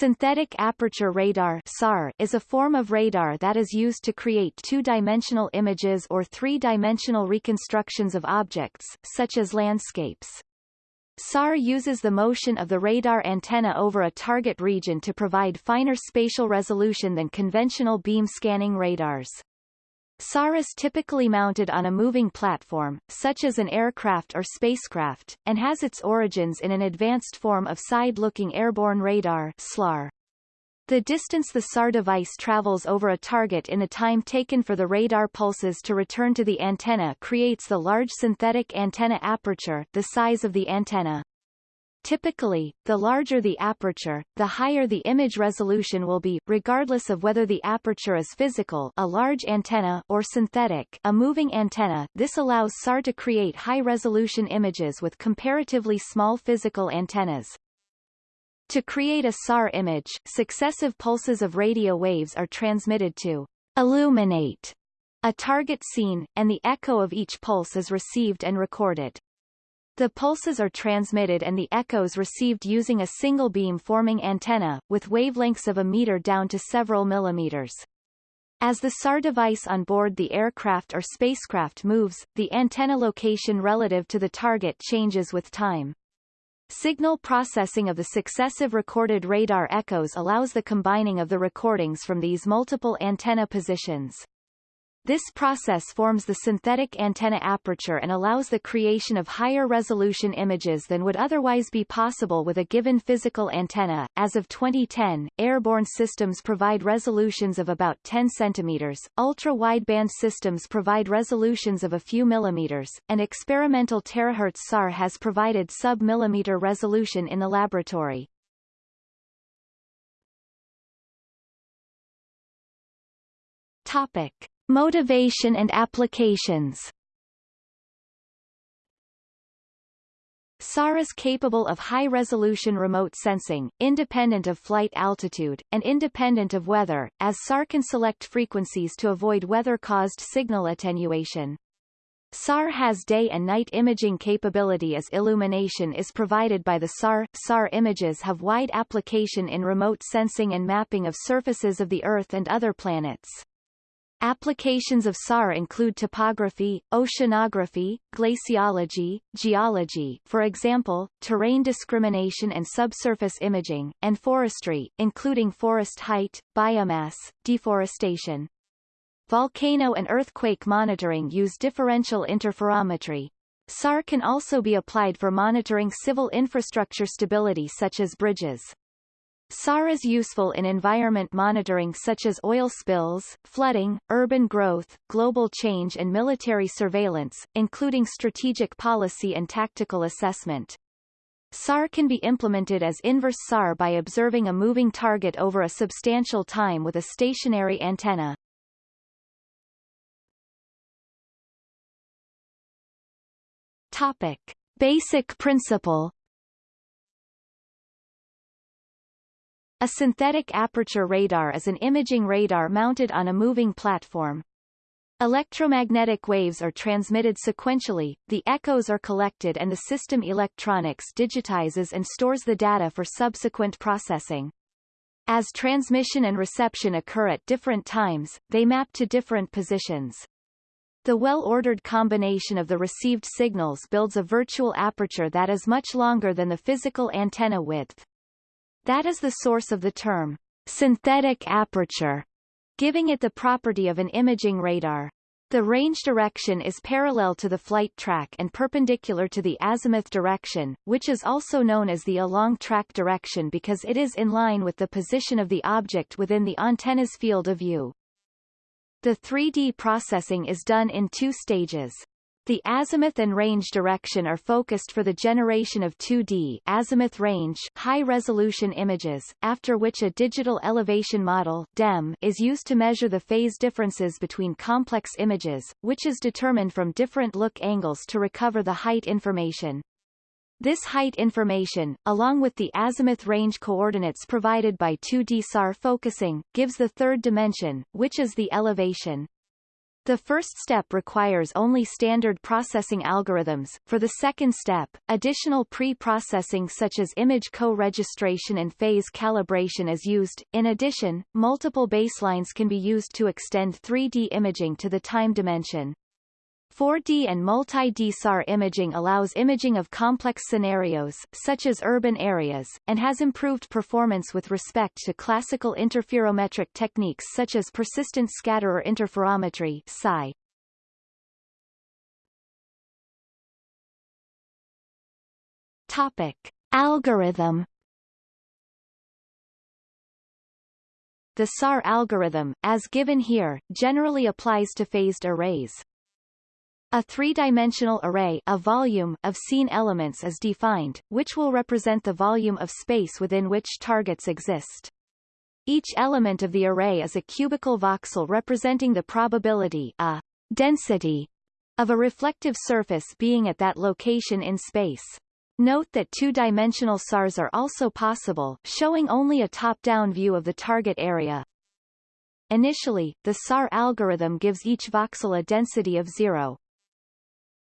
Synthetic aperture radar SAR is a form of radar that is used to create two-dimensional images or three-dimensional reconstructions of objects, such as landscapes. SAR uses the motion of the radar antenna over a target region to provide finer spatial resolution than conventional beam scanning radars. SAR is typically mounted on a moving platform, such as an aircraft or spacecraft, and has its origins in an advanced form of side-looking airborne radar SLAR. The distance the SAR device travels over a target in the time taken for the radar pulses to return to the antenna creates the large synthetic antenna aperture the size of the antenna. Typically, the larger the aperture, the higher the image resolution will be, regardless of whether the aperture is physical a large antenna or synthetic a moving antenna. This allows SAR to create high-resolution images with comparatively small physical antennas. To create a SAR image, successive pulses of radio waves are transmitted to illuminate a target scene, and the echo of each pulse is received and recorded. The pulses are transmitted and the echoes received using a single beam-forming antenna, with wavelengths of a meter down to several millimeters. As the SAR device on board the aircraft or spacecraft moves, the antenna location relative to the target changes with time. Signal processing of the successive recorded radar echoes allows the combining of the recordings from these multiple antenna positions. This process forms the synthetic antenna aperture and allows the creation of higher resolution images than would otherwise be possible with a given physical antenna. As of 2010, airborne systems provide resolutions of about 10 centimeters, ultra-wideband systems provide resolutions of a few millimeters, and experimental terahertz SAR has provided sub-millimeter resolution in the laboratory. Topic. Motivation and applications SAR is capable of high-resolution remote sensing, independent of flight altitude, and independent of weather, as SAR can select frequencies to avoid weather-caused signal attenuation. SAR has day and night imaging capability as illumination is provided by the SAR. SAR images have wide application in remote sensing and mapping of surfaces of the Earth and other planets. Applications of SAR include topography, oceanography, glaciology, geology for example, terrain discrimination and subsurface imaging, and forestry, including forest height, biomass, deforestation. Volcano and earthquake monitoring use differential interferometry. SAR can also be applied for monitoring civil infrastructure stability such as bridges. SAR is useful in environment monitoring such as oil spills, flooding, urban growth, global change and military surveillance, including strategic policy and tactical assessment. SAR can be implemented as inverse SAR by observing a moving target over a substantial time with a stationary antenna. Topic. Basic principle A synthetic aperture radar is an imaging radar mounted on a moving platform. Electromagnetic waves are transmitted sequentially, the echoes are collected and the system electronics digitizes and stores the data for subsequent processing. As transmission and reception occur at different times, they map to different positions. The well-ordered combination of the received signals builds a virtual aperture that is much longer than the physical antenna width. That is the source of the term synthetic aperture, giving it the property of an imaging radar. The range direction is parallel to the flight track and perpendicular to the azimuth direction, which is also known as the along track direction because it is in line with the position of the object within the antenna's field of view. The 3D processing is done in two stages. The azimuth and range direction are focused for the generation of 2D azimuth range high-resolution images, after which a digital elevation model DEM is used to measure the phase differences between complex images, which is determined from different look angles to recover the height information. This height information, along with the azimuth range coordinates provided by 2D SAR focusing, gives the third dimension, which is the elevation. The first step requires only standard processing algorithms. For the second step, additional pre-processing such as image co-registration and phase calibration is used. In addition, multiple baselines can be used to extend 3D imaging to the time dimension. 4D and multi-D SAR imaging allows imaging of complex scenarios, such as urban areas, and has improved performance with respect to classical interferometric techniques such as persistent scatterer interferometry PSI. Topic. Algorithm The SAR algorithm, as given here, generally applies to phased arrays. A three-dimensional array a volume of scene elements is defined, which will represent the volume of space within which targets exist. Each element of the array is a cubical voxel representing the probability a density of a reflective surface being at that location in space. Note that two-dimensional SARs are also possible, showing only a top-down view of the target area. Initially, the SAR algorithm gives each voxel a density of zero.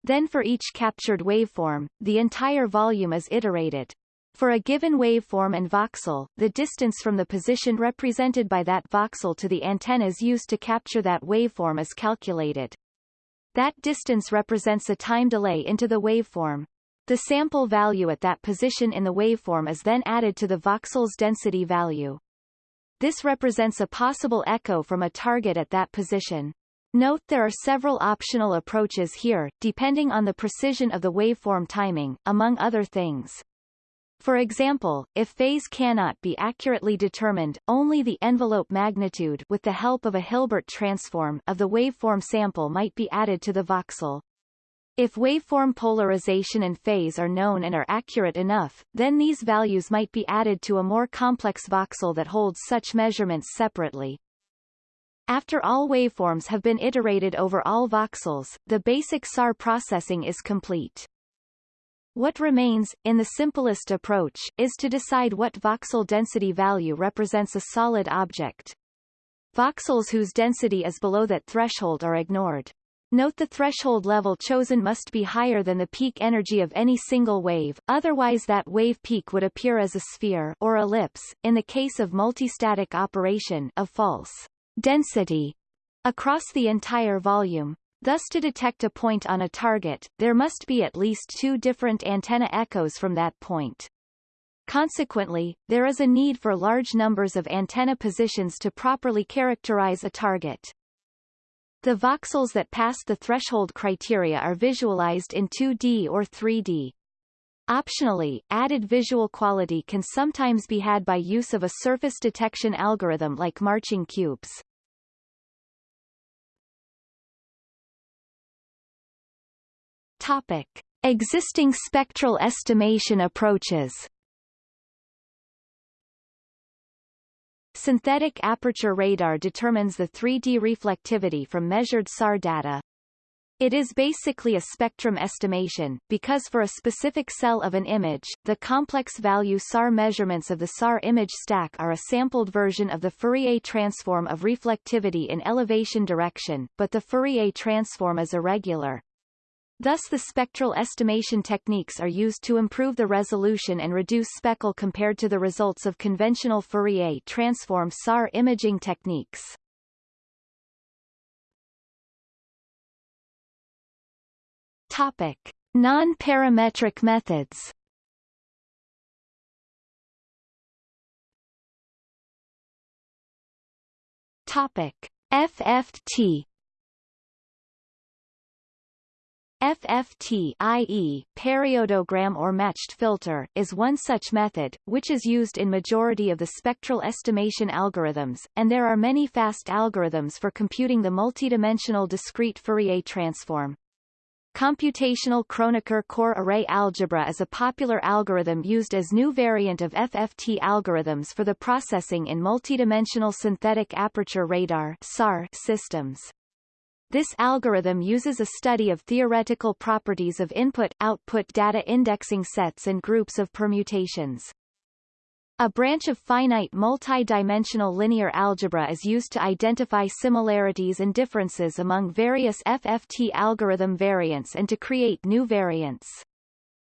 Then for each captured waveform, the entire volume is iterated. For a given waveform and voxel, the distance from the position represented by that voxel to the antennas used to capture that waveform is calculated. That distance represents a time delay into the waveform. The sample value at that position in the waveform is then added to the voxel's density value. This represents a possible echo from a target at that position. Note there are several optional approaches here, depending on the precision of the waveform timing, among other things. For example, if phase cannot be accurately determined, only the envelope magnitude with the help of a Hilbert transform of the waveform sample might be added to the voxel. If waveform polarization and phase are known and are accurate enough, then these values might be added to a more complex voxel that holds such measurements separately. After all waveforms have been iterated over all voxels, the basic SAR processing is complete. What remains, in the simplest approach, is to decide what voxel density value represents a solid object. Voxels whose density is below that threshold are ignored. Note the threshold level chosen must be higher than the peak energy of any single wave, otherwise that wave peak would appear as a sphere or ellipse, in the case of multistatic operation of false density across the entire volume. Thus to detect a point on a target, there must be at least two different antenna echoes from that point. Consequently, there is a need for large numbers of antenna positions to properly characterize a target. The voxels that pass the threshold criteria are visualized in 2D or 3D. Optionally, added visual quality can sometimes be had by use of a surface detection algorithm like marching cubes. Topic. Existing spectral estimation approaches Synthetic aperture radar determines the 3D reflectivity from measured SAR data, it is basically a spectrum estimation, because for a specific cell of an image, the complex value SAR measurements of the SAR image stack are a sampled version of the Fourier transform of reflectivity in elevation direction, but the Fourier transform is irregular. Thus the spectral estimation techniques are used to improve the resolution and reduce speckle compared to the results of conventional Fourier transform SAR imaging techniques. Topic: Non-parametric methods. Topic: FFT FFT i.e., periodogram or matched filter, is one such method, which is used in majority of the spectral estimation algorithms, and there are many fast algorithms for computing the multidimensional discrete Fourier transform. Computational Kronecker core array algebra is a popular algorithm used as new variant of FFT algorithms for the processing in multidimensional synthetic aperture radar SAR systems. This algorithm uses a study of theoretical properties of input-output data indexing sets and groups of permutations. A branch of finite multi-dimensional linear algebra is used to identify similarities and differences among various FFT algorithm variants and to create new variants.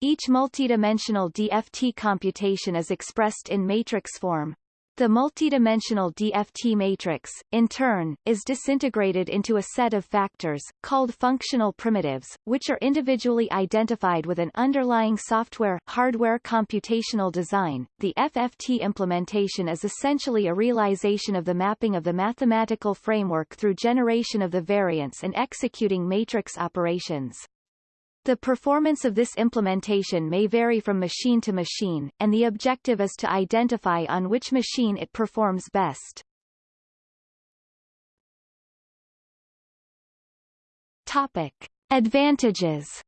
Each multidimensional DFT computation is expressed in matrix form. The multidimensional DFT matrix, in turn, is disintegrated into a set of factors, called functional primitives, which are individually identified with an underlying software hardware computational design. The FFT implementation is essentially a realization of the mapping of the mathematical framework through generation of the variants and executing matrix operations. The performance of this implementation may vary from machine to machine, and the objective is to identify on which machine it performs best. Topic. Advantages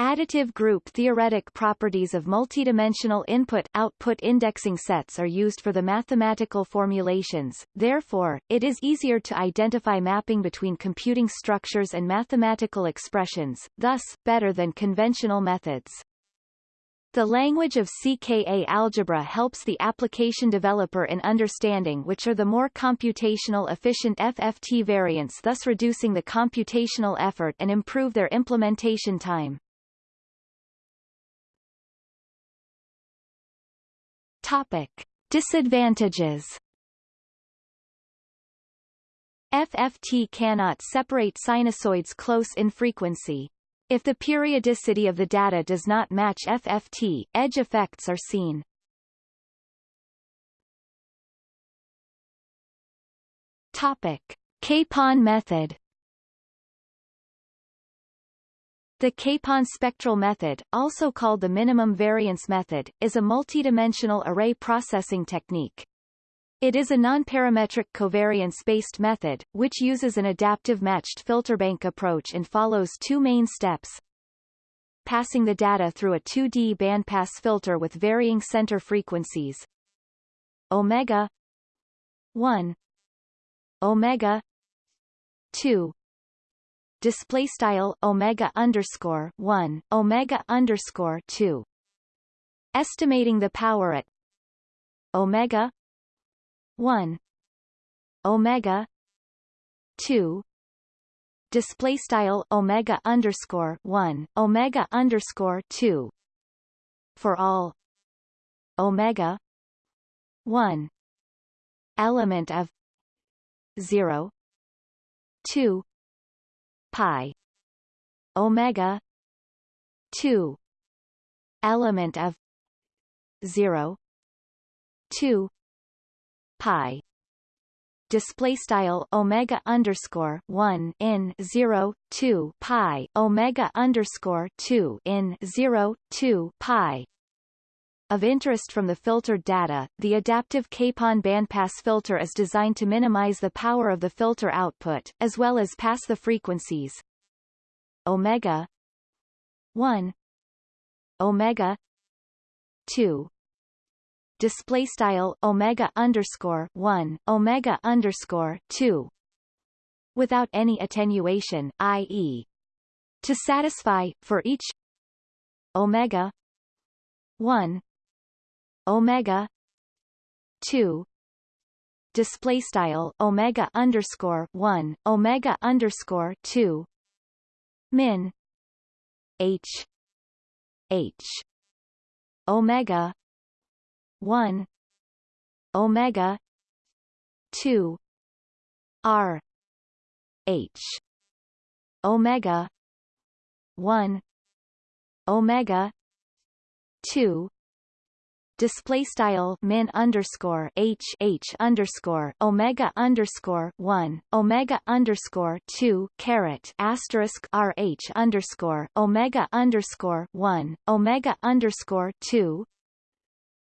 Additive group theoretic properties of multidimensional input-output indexing sets are used for the mathematical formulations, therefore, it is easier to identify mapping between computing structures and mathematical expressions, thus, better than conventional methods. The language of CKA algebra helps the application developer in understanding which are the more computational efficient FFT variants thus reducing the computational effort and improve their implementation time. Topic. Disadvantages FFT cannot separate sinusoids close in frequency. If the periodicity of the data does not match FFT, edge effects are seen. Topic. Capon method The Capon spectral method, also called the minimum variance method, is a multidimensional array processing technique. It is a nonparametric covariance-based method, which uses an adaptive matched filterbank approach and follows two main steps. Passing the data through a 2D bandpass filter with varying center frequencies omega 1 omega 2 display style omega underscore one omega underscore two. Estimating the power at omega one omega two. Display style omega underscore one omega underscore two. For all omega one element of zero two pi. Omega 2 element of 0 2 pi. Display style omega underscore one in zero two pi. Omega underscore two in zero two pi of interest from the filtered data, the adaptive Capon bandpass filter is designed to minimize the power of the filter output, as well as pass the frequencies. Omega 1 omega 2 display style omega underscore 1 omega underscore 2 without any attenuation i.e. to satisfy for each omega 1 omega 2 display style omega underscore 1 omega underscore 2 min h h. Omega 1 omega 2 r h. Omega 1 omega 2 display style min underscore h h underscore omega underscore one omega underscore two caret asterisk r h underscore omega underscore one omega underscore two.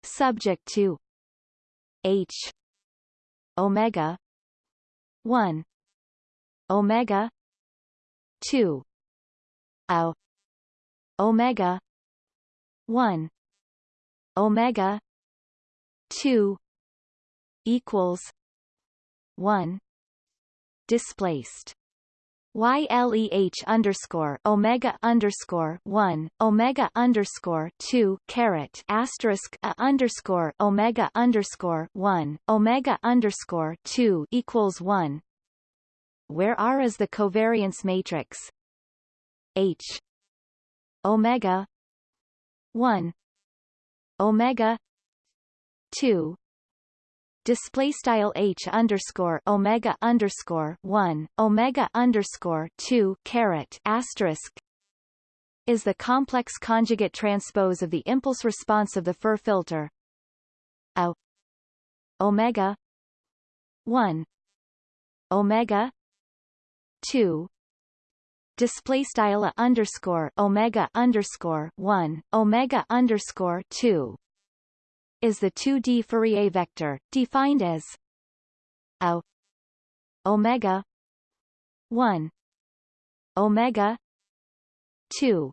Subject to h omega one omega two o omega one omega 2 equals 1 displaced. YLEH underscore Omega underscore one Omega underscore two caret asterisk a underscore Omega underscore one Omega underscore two equals one. Where R is the covariance matrix? H. Omega one Omega two display style h underscore omega underscore one omega underscore two caret asterisk is the complex conjugate transpose of the impulse response of the FIR filter. A omega one omega two display style underscore omega underscore one omega underscore two is the 2D Fourier vector, defined as a omega 1 omega 2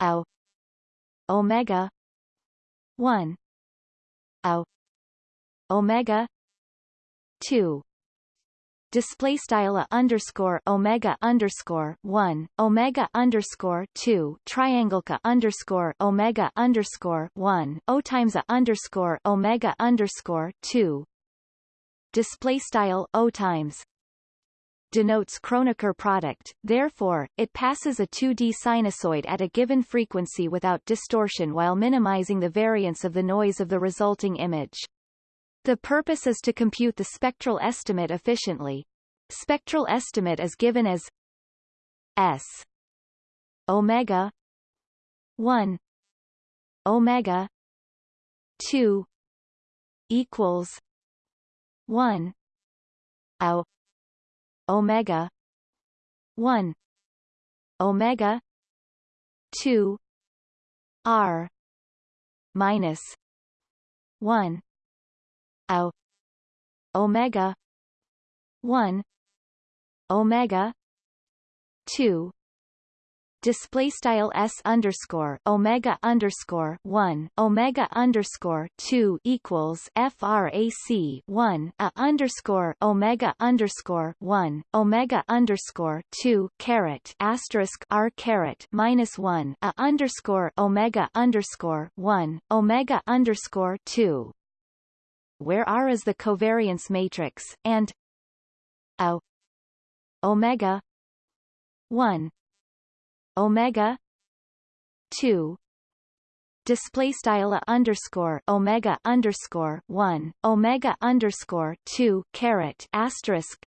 a omega 1 a omega 2 display style a underscore omega underscore one omega underscore two triangleca underscore omega underscore one o times a underscore omega underscore two display style o times denotes Kronecker product, therefore, it passes a 2D sinusoid at a given frequency without distortion while minimizing the variance of the noise of the resulting image. The purpose is to compute the spectral estimate efficiently. Spectral estimate is given as S omega 1 omega 2 equals 1 o omega 1 omega 2 r minus 1 o omega. 1 omega. 2 display style s underscore omega underscore one. Omega underscore two equals frac one. A underscore omega underscore one. Omega underscore two caret asterisk r caret minus one. A underscore omega underscore one. Omega underscore two where R is the covariance matrix, and a omega 1 omega 2 display style underscore omega underscore 1 omega underscore 2 caret asterisk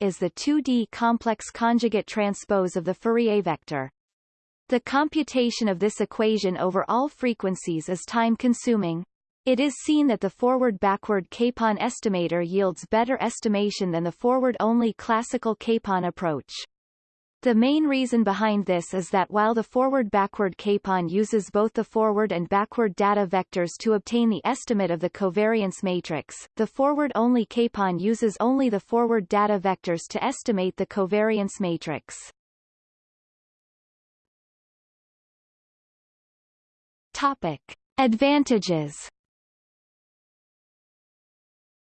is the 2D complex conjugate transpose of the Fourier vector. The computation of this equation over all frequencies is time-consuming, it is seen that the forward-backward capon estimator yields better estimation than the forward-only classical capon approach. The main reason behind this is that while the forward-backward capon uses both the forward and backward data vectors to obtain the estimate of the covariance matrix, the forward-only capon uses only the forward data vectors to estimate the covariance matrix. Topic. Advantages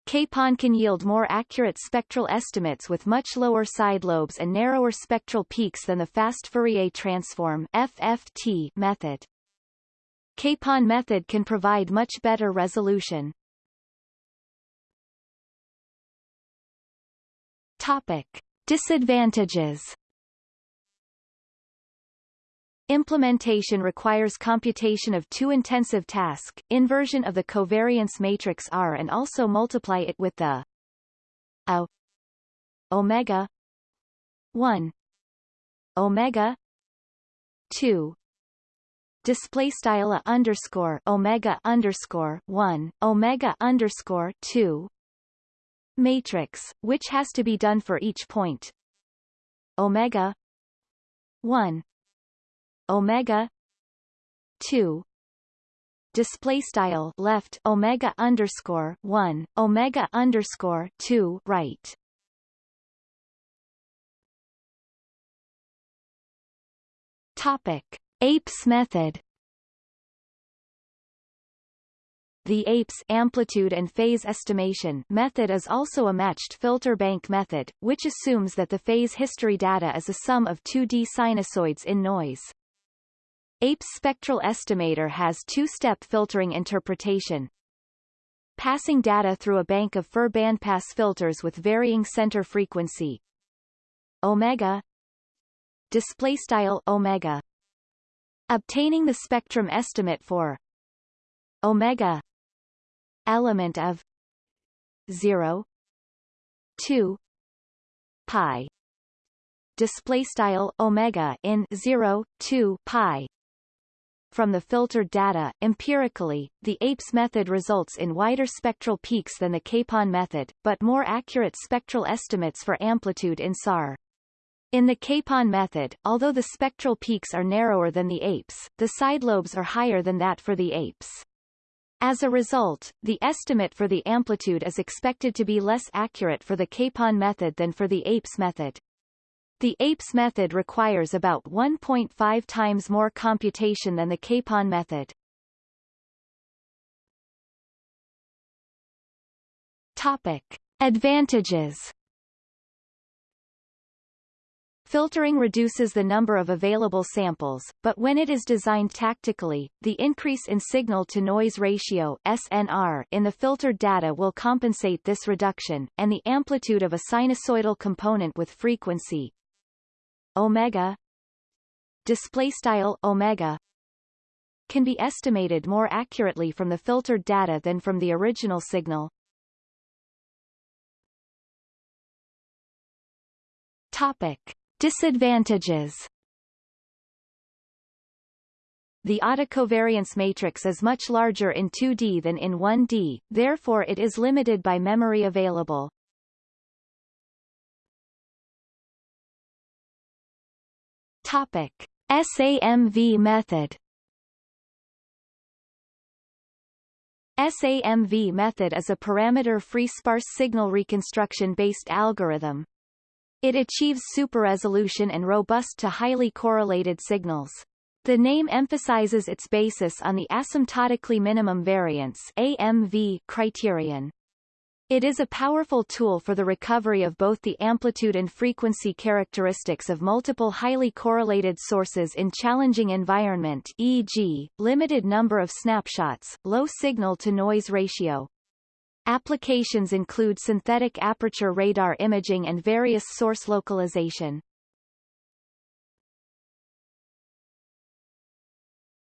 Capon can yield more accurate spectral estimates with much lower side lobes and narrower spectral peaks than the fast Fourier transform FFT method. Capon method can provide much better resolution. Topic. Disadvantages Implementation requires computation of two intensive task, inversion of the covariance matrix R and also multiply it with the a omega 1 omega 2 display style a underscore omega underscore 1 omega underscore 2 matrix which has to be done for each point. Omega 1 omega 2 display style left omega underscore 1 omega underscore 2 right. Topic. Apes method. The APES amplitude and phase estimation method is also a matched filter bank method, which assumes that the phase history data is a sum of 2D sinusoids in noise. APES spectral estimator has two-step filtering interpretation. Passing data through a bank of FIR bandpass filters with varying center frequency. Omega. Display style omega. Obtaining the spectrum estimate for omega. Element of 0 2 pi. Display style omega in 0 2 pi from the filtered data, empirically, the APES method results in wider spectral peaks than the Capon method, but more accurate spectral estimates for amplitude in SAR. In the Capon method, although the spectral peaks are narrower than the APES, the side lobes are higher than that for the APES. As a result, the estimate for the amplitude is expected to be less accurate for the Capon method than for the APES method. The APES method requires about 1.5 times more computation than the Capon method. Topic. Advantages Filtering reduces the number of available samples, but when it is designed tactically, the increase in signal-to-noise ratio SNR in the filtered data will compensate this reduction, and the amplitude of a sinusoidal component with frequency omega display style omega can be estimated more accurately from the filtered data than from the original signal. Topic. Disadvantages The autocovariance matrix is much larger in 2D than in 1D, therefore it is limited by memory available. Topic. SAMV method SAMV method is a parameter-free sparse signal reconstruction-based algorithm. It achieves super-resolution and robust to highly correlated signals. The name emphasizes its basis on the asymptotically minimum variance AMV criterion. It is a powerful tool for the recovery of both the amplitude and frequency characteristics of multiple highly correlated sources in challenging environment e.g., limited number of snapshots, low signal-to-noise ratio, Applications include synthetic aperture radar imaging and various source localization.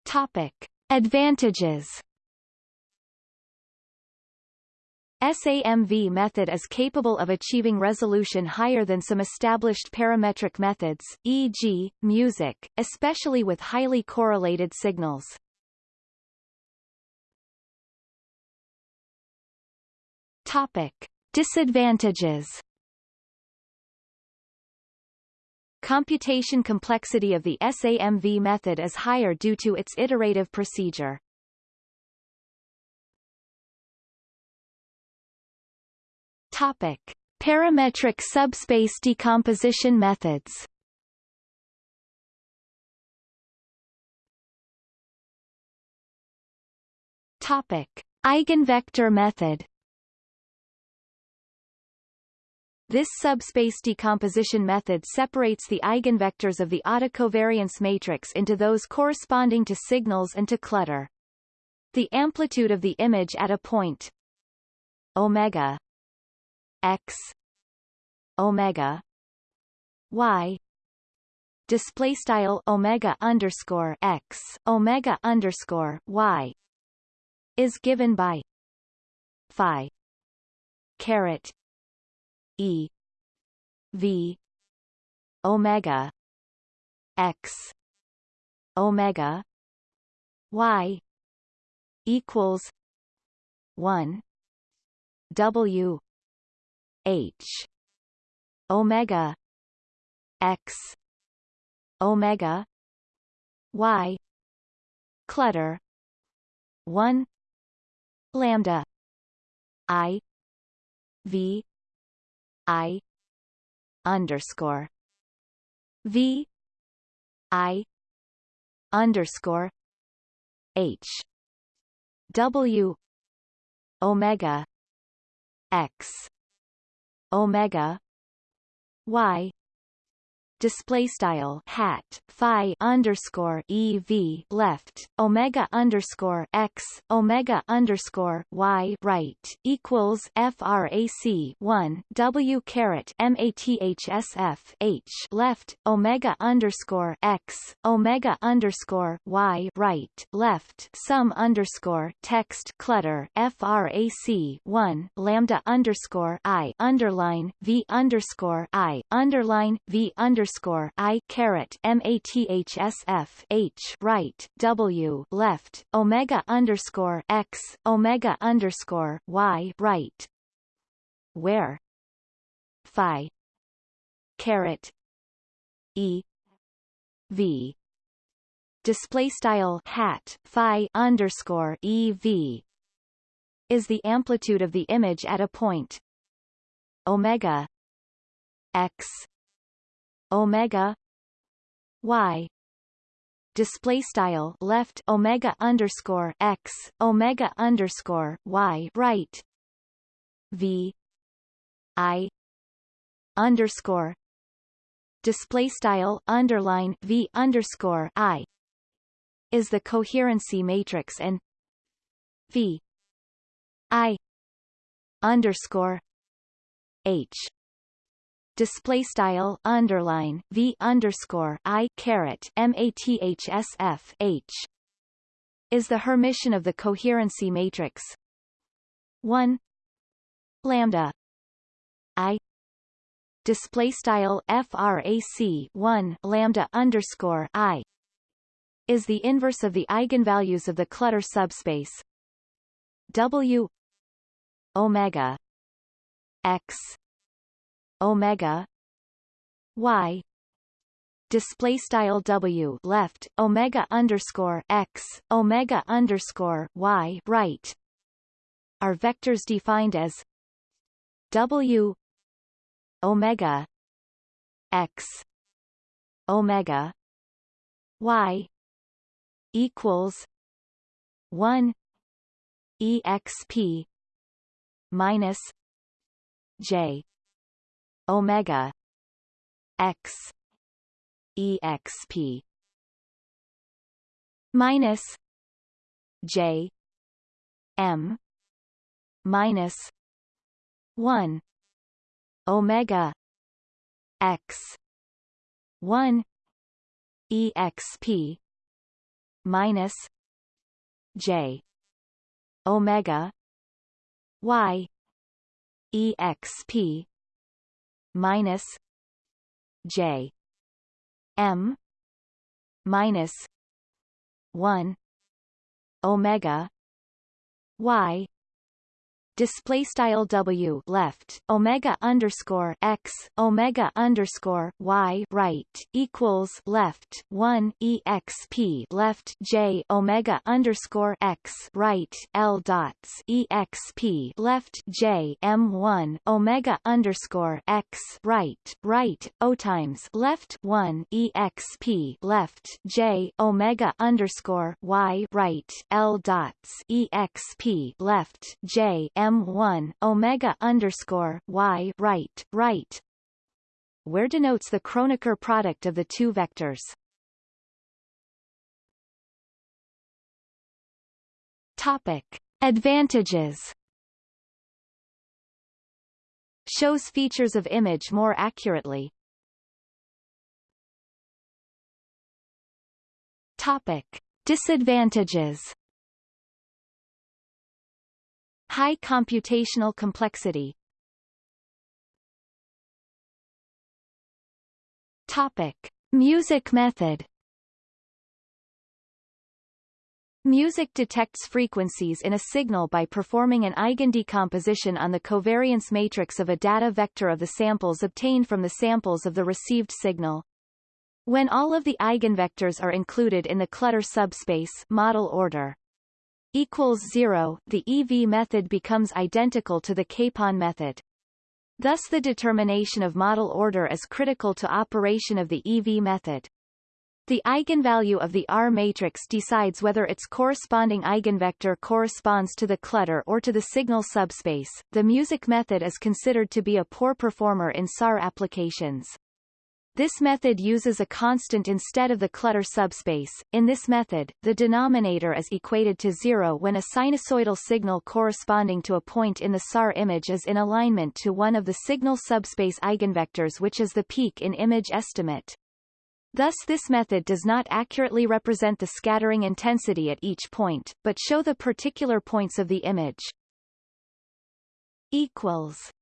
Topic. Advantages SAMV method is capable of achieving resolution higher than some established parametric methods, e.g., music, especially with highly correlated signals. Topic. Disadvantages Computation complexity of the SAMV method is higher due to its iterative procedure. Topic. Parametric subspace decomposition methods Topic. Eigenvector method This subspace decomposition method separates the eigenvectors of the autocovariance matrix into those corresponding to signals and to clutter. The amplitude of the image at a point omega x omega y. Display style omega underscore x omega underscore y is given by phi caret E V omega X omega Y equals one W H. Omega. X. Omega. Y. Clutter. One. Lambda. I. V. I. Underscore. V. I. Underscore. H. W. Omega. X omega y display style hat phi underscore ev left omega underscore x omega underscore y right equals frac 1 w caret mathsf h left omega underscore x omega underscore y right left sum underscore text clutter frac 1 lambda underscore i underline v underscore i underline v underscore underscore I caret MATHSF H right W left Omega underscore X Omega underscore Y right. Where? Phi. Caret. E. V. Display style hat phi underscore ev is the amplitude of the image at a point. Omega. X omega y. Display style left omega underscore x omega underscore y right. V. I. underscore display style underline v underscore i. Is the coherency matrix and v. I. underscore h display style underline v underscore i caret mathsf h is the Hermitian of the coherency matrix. 1 lambda. I. Display style frac 1 lambda underscore i. Is the inverse of the eigenvalues of the clutter subspace. W. Omega. X omega y display style w left omega underscore x omega underscore y right. Are vectors defined as w omega x omega y equals 1 exp minus j omega x exp minus j m minus 1 omega x 1 exp minus j omega y exp minus J. M. minus one Omega Y display style w left omega underscore x omega underscore y right equals left 1 exp left j omega underscore x right l dots exp left j m1 omega underscore x right right o times left 1 exp left j omega underscore y right l dots exp left j m m1 omega underscore y right right where denotes the Kronecker product of the two vectors. Topic. Advantages Shows features of image more accurately. Topic. Disadvantages High computational complexity Topic. Music method Music detects frequencies in a signal by performing an eigendecomposition on the covariance matrix of a data vector of the samples obtained from the samples of the received signal. When all of the eigenvectors are included in the clutter subspace model order, equals 0, the EV method becomes identical to the Capon method. Thus the determination of model order is critical to operation of the EV method. The eigenvalue of the R matrix decides whether its corresponding eigenvector corresponds to the clutter or to the signal subspace. The music method is considered to be a poor performer in SAR applications. This method uses a constant instead of the clutter subspace. In this method, the denominator is equated to zero when a sinusoidal signal corresponding to a point in the SAR image is in alignment to one of the signal subspace eigenvectors which is the peak in image estimate. Thus this method does not accurately represent the scattering intensity at each point, but show the particular points of the image. Equals.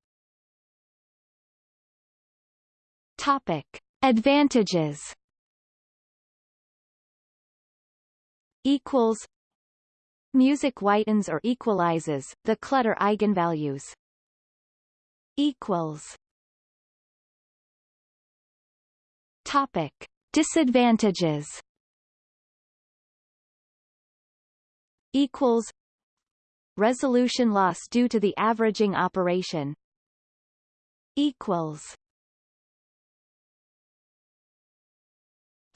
Topic. Advantages Equals Music whitens or equalizes, the clutter eigenvalues. Equals Topic. Disadvantages equals resolution loss due to the averaging operation equals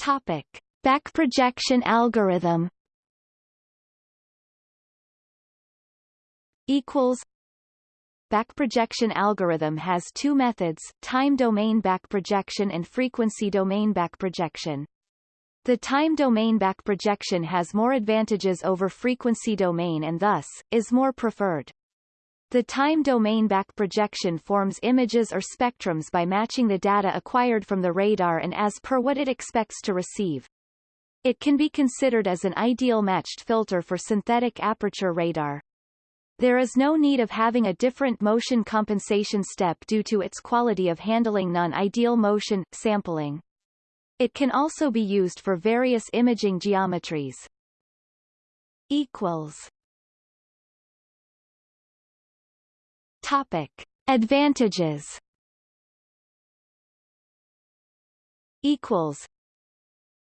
topic back projection algorithm equals Backprojection algorithm has two methods, time domain back projection and frequency domain back projection. The time domain back projection has more advantages over frequency domain and thus, is more preferred. The time domain back projection forms images or spectrums by matching the data acquired from the radar and as per what it expects to receive. It can be considered as an ideal matched filter for synthetic aperture radar. There is no need of having a different motion compensation step due to its quality of handling non-ideal motion, sampling. It can also be used for various imaging geometries. Equals. Topic. Advantages Equals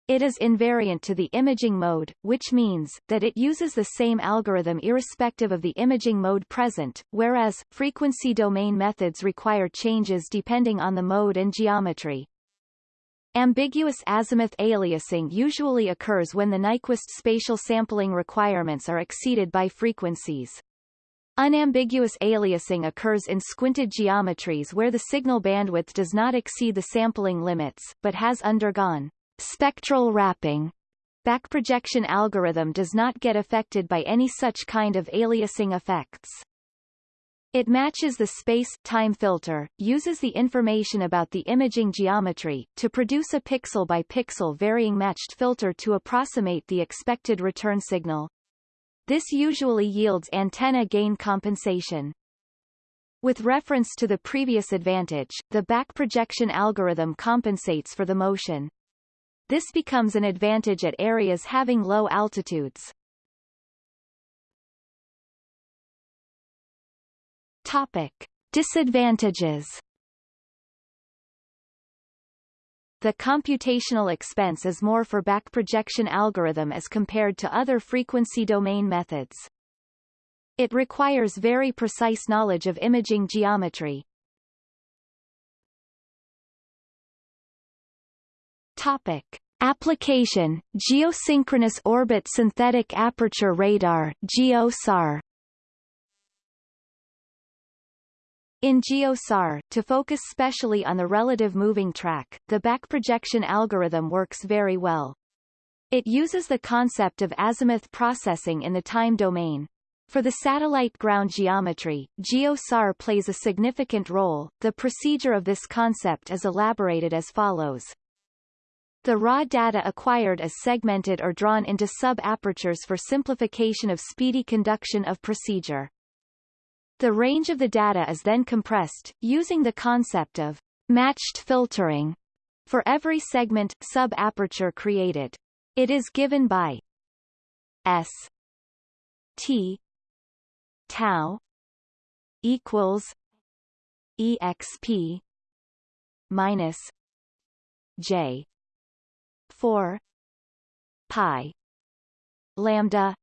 it is invariant to the imaging mode, which means, that it uses the same algorithm irrespective of the imaging mode present, whereas, frequency domain methods require changes depending on the mode and geometry. Ambiguous azimuth aliasing usually occurs when the Nyquist spatial sampling requirements are exceeded by frequencies. Unambiguous aliasing occurs in squinted geometries where the signal bandwidth does not exceed the sampling limits, but has undergone spectral wrapping backprojection algorithm does not get affected by any such kind of aliasing effects. It matches the space-time filter, uses the information about the imaging geometry, to produce a pixel-by-pixel varying matched filter to approximate the expected return signal. This usually yields antenna gain compensation. With reference to the previous advantage, the back projection algorithm compensates for the motion. This becomes an advantage at areas having low altitudes. Topic. Disadvantages The computational expense is more for back projection algorithm as compared to other frequency domain methods. It requires very precise knowledge of imaging geometry. Topic. Application, Geosynchronous Orbit Synthetic Aperture Radar GeoSAR. In GeoSAR, to focus specially on the relative moving track, the backprojection algorithm works very well. It uses the concept of azimuth processing in the time domain. For the satellite ground geometry, GeoSAR plays a significant role. The procedure of this concept is elaborated as follows. The raw data acquired is segmented or drawn into sub-apertures for simplification of speedy conduction of procedure. The range of the data is then compressed, using the concept of matched filtering for every segment sub-aperture created. It is given by S T tau equals exp minus J 4 pi lambda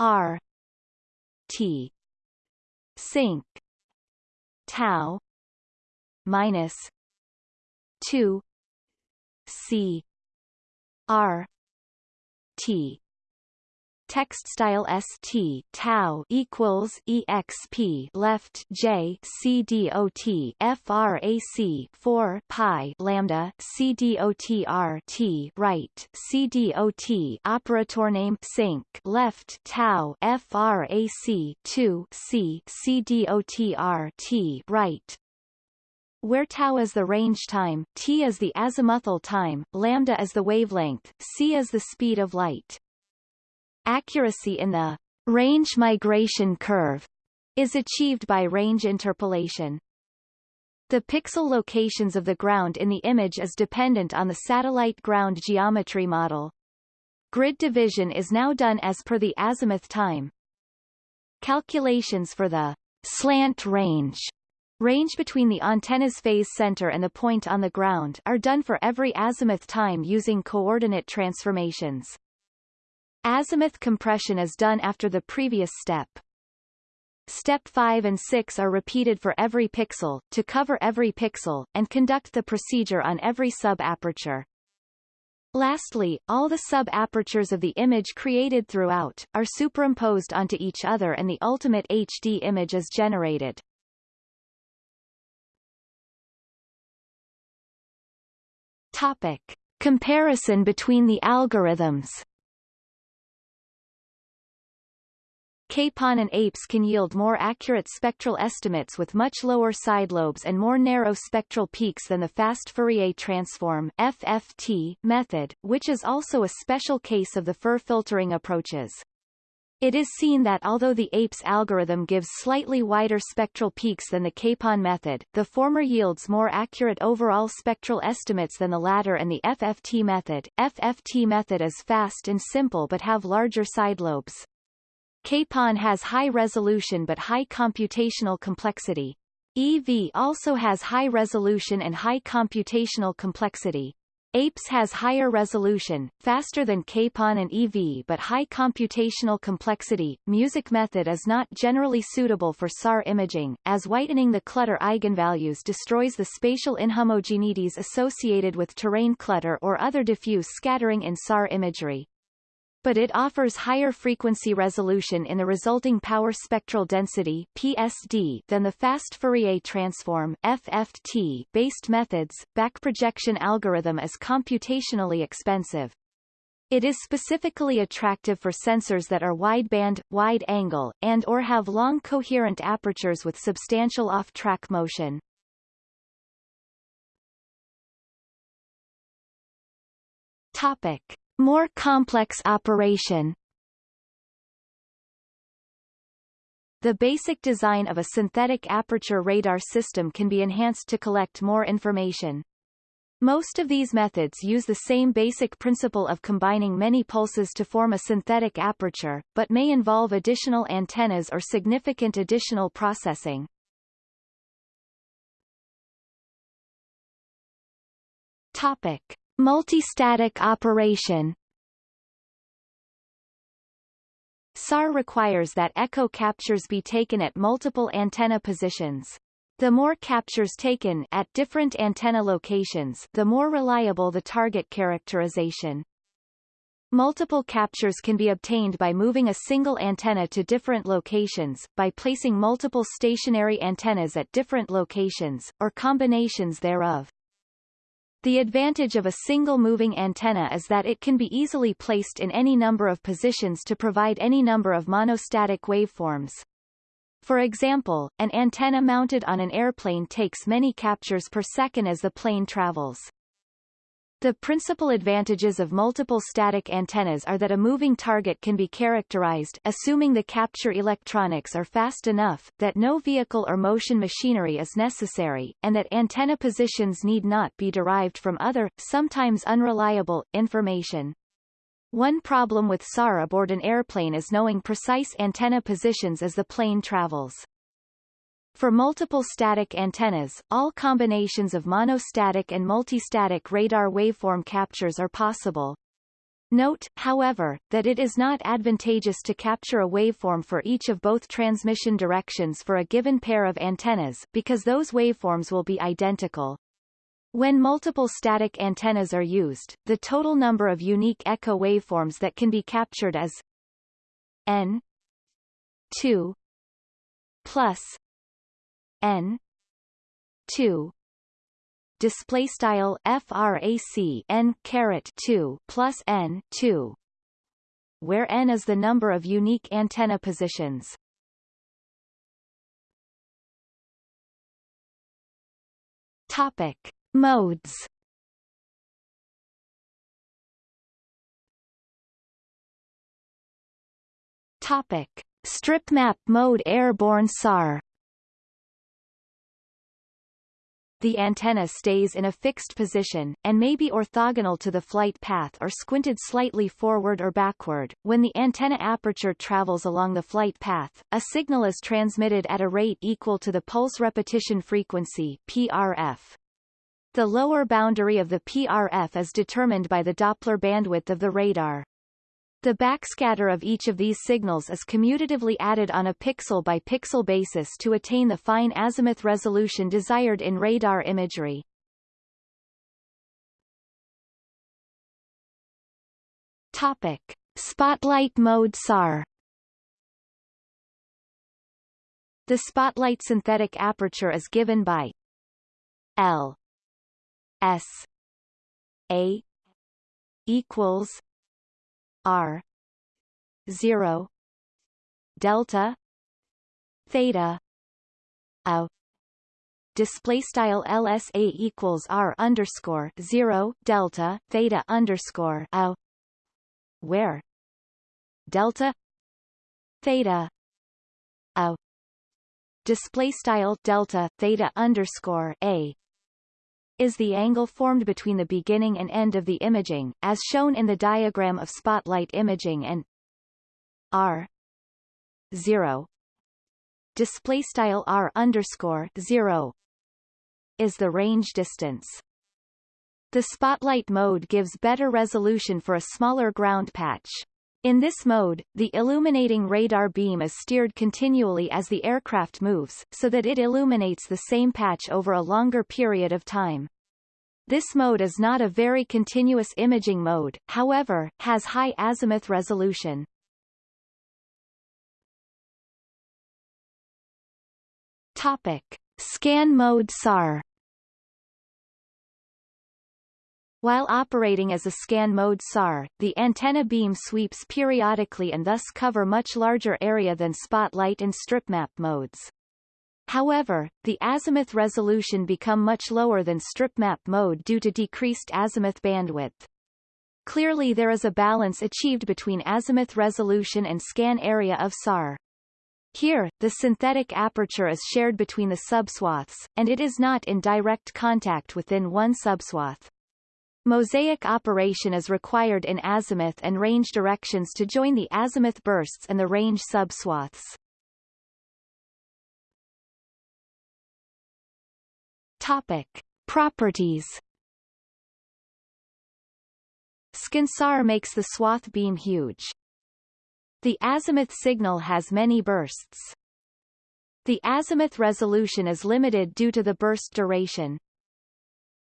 r t sinc tau minus 2 c R T text style st tau equals exp left j c dot frac 4 pi lambda c dot right c dot operator name sinc left tau frac 2 c c dot right where tau is the range time, t is the azimuthal time, lambda is the wavelength, c is the speed of light. Accuracy in the range migration curve is achieved by range interpolation. The pixel locations of the ground in the image is dependent on the satellite ground geometry model. Grid division is now done as per the azimuth time. Calculations for the slant range range between the antenna's phase center and the point on the ground are done for every azimuth time using coordinate transformations. Azimuth compression is done after the previous step. Step 5 and 6 are repeated for every pixel, to cover every pixel, and conduct the procedure on every sub-aperture. Lastly, all the sub-apertures of the image created throughout, are superimposed onto each other and the ultimate HD image is generated. Topic. Comparison between the algorithms Capon and APES can yield more accurate spectral estimates with much lower side lobes and more narrow spectral peaks than the fast Fourier transform FFT method, which is also a special case of the FIR filtering approaches. It is seen that although the APES algorithm gives slightly wider spectral peaks than the Capon method, the former yields more accurate overall spectral estimates than the latter and the FFT method. FFT method is fast and simple but have larger side lobes. Capon has high resolution but high computational complexity. EV also has high resolution and high computational complexity. APES has higher resolution, faster than Capon and EV but high computational complexity. Music method is not generally suitable for SAR imaging, as whitening the clutter eigenvalues destroys the spatial inhomogeneities associated with terrain clutter or other diffuse scattering in SAR imagery but it offers higher frequency resolution in the resulting power spectral density PSD than the fast Fourier transform FFT based methods. Backprojection algorithm is computationally expensive. It is specifically attractive for sensors that are wideband, wide angle, and or have long coherent apertures with substantial off-track motion. Topic. More complex operation The basic design of a synthetic aperture radar system can be enhanced to collect more information. Most of these methods use the same basic principle of combining many pulses to form a synthetic aperture, but may involve additional antennas or significant additional processing. Topic. Multistatic operation SAR requires that echo captures be taken at multiple antenna positions. The more captures taken at different antenna locations, the more reliable the target characterization. Multiple captures can be obtained by moving a single antenna to different locations, by placing multiple stationary antennas at different locations, or combinations thereof. The advantage of a single moving antenna is that it can be easily placed in any number of positions to provide any number of monostatic waveforms. For example, an antenna mounted on an airplane takes many captures per second as the plane travels. The principal advantages of multiple static antennas are that a moving target can be characterized assuming the capture electronics are fast enough, that no vehicle or motion machinery is necessary, and that antenna positions need not be derived from other, sometimes unreliable, information. One problem with SAR aboard an airplane is knowing precise antenna positions as the plane travels. For multiple static antennas, all combinations of monostatic and multistatic radar waveform captures are possible. Note, however, that it is not advantageous to capture a waveform for each of both transmission directions for a given pair of antennas, because those waveforms will be identical. When multiple static antennas are used, the total number of unique echo waveforms that can be captured is n 2 plus n. 2 display style frac n caret 2 plus n 2 where n is the number of unique antenna positions. Topic modes. Topic strip map mode airborne SAR the antenna stays in a fixed position, and may be orthogonal to the flight path or squinted slightly forward or backward. When the antenna aperture travels along the flight path, a signal is transmitted at a rate equal to the pulse repetition frequency PRF. The lower boundary of the PRF is determined by the Doppler bandwidth of the radar. The backscatter of each of these signals is commutatively added on a pixel-by-pixel -pixel basis to attain the fine azimuth resolution desired in radar imagery. Topic. Spotlight mode SAR The spotlight synthetic aperture is given by L S A equals R zero delta theta a display style LSA equals R underscore zero delta theta underscore a where delta theta a display style delta theta underscore a is the angle formed between the beginning and end of the imaging, as shown in the diagram of spotlight imaging and r 0 display style r underscore 0 is the range distance. The spotlight mode gives better resolution for a smaller ground patch. In this mode, the illuminating radar beam is steered continually as the aircraft moves, so that it illuminates the same patch over a longer period of time. This mode is not a very continuous imaging mode, however, has high azimuth resolution. Topic. Scan mode SAR While operating as a scan mode SAR, the antenna beam sweeps periodically and thus cover much larger area than spotlight and strip map modes. However, the azimuth resolution become much lower than strip map mode due to decreased azimuth bandwidth. Clearly there is a balance achieved between azimuth resolution and scan area of SAR. Here, the synthetic aperture is shared between the subswaths, and it is not in direct contact within one subswath. Mosaic operation is required in azimuth and range directions to join the azimuth bursts and the range subswaths. Topic. Properties ScanSAR makes the swath beam huge. The azimuth signal has many bursts. The azimuth resolution is limited due to the burst duration.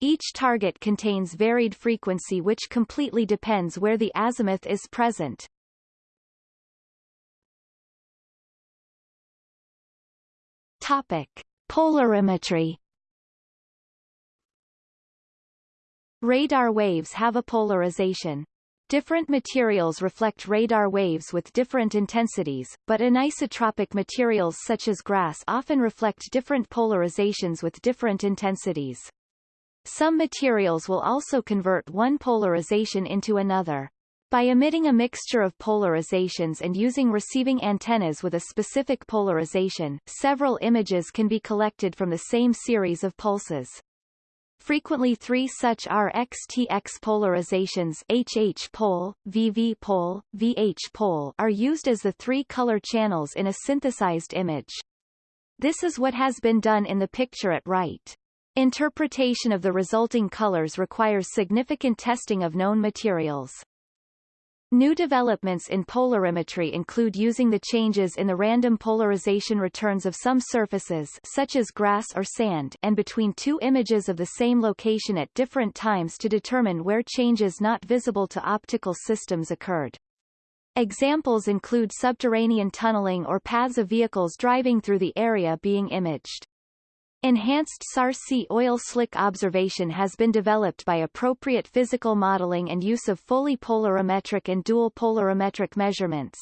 Each target contains varied frequency which completely depends where the azimuth is present. Topic. Polarimetry Radar waves have a polarization. Different materials reflect radar waves with different intensities, but anisotropic materials such as grass often reflect different polarizations with different intensities. Some materials will also convert one polarization into another. By emitting a mixture of polarizations and using receiving antennas with a specific polarization, several images can be collected from the same series of pulses. Frequently three such are XTX polarizations HH pole, VV pole, VH pole are used as the three color channels in a synthesized image. This is what has been done in the picture at right. Interpretation of the resulting colors requires significant testing of known materials. New developments in polarimetry include using the changes in the random polarization returns of some surfaces such as grass or sand and between two images of the same location at different times to determine where changes not visible to optical systems occurred. Examples include subterranean tunneling or paths of vehicles driving through the area being imaged. Enhanced SAR-C oil slick observation has been developed by appropriate physical modeling and use of fully polarimetric and dual polarimetric measurements.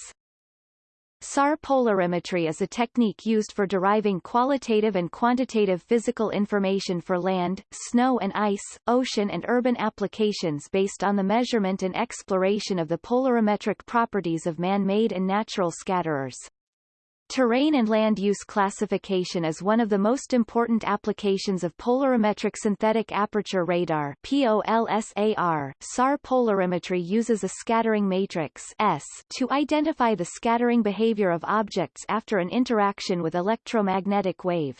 SAR polarimetry is a technique used for deriving qualitative and quantitative physical information for land, snow and ice, ocean and urban applications based on the measurement and exploration of the polarimetric properties of man-made and natural scatterers. Terrain and land use classification is one of the most important applications of polarimetric synthetic aperture radar POLSAR. SAR polarimetry uses a scattering matrix S to identify the scattering behavior of objects after an interaction with electromagnetic wave.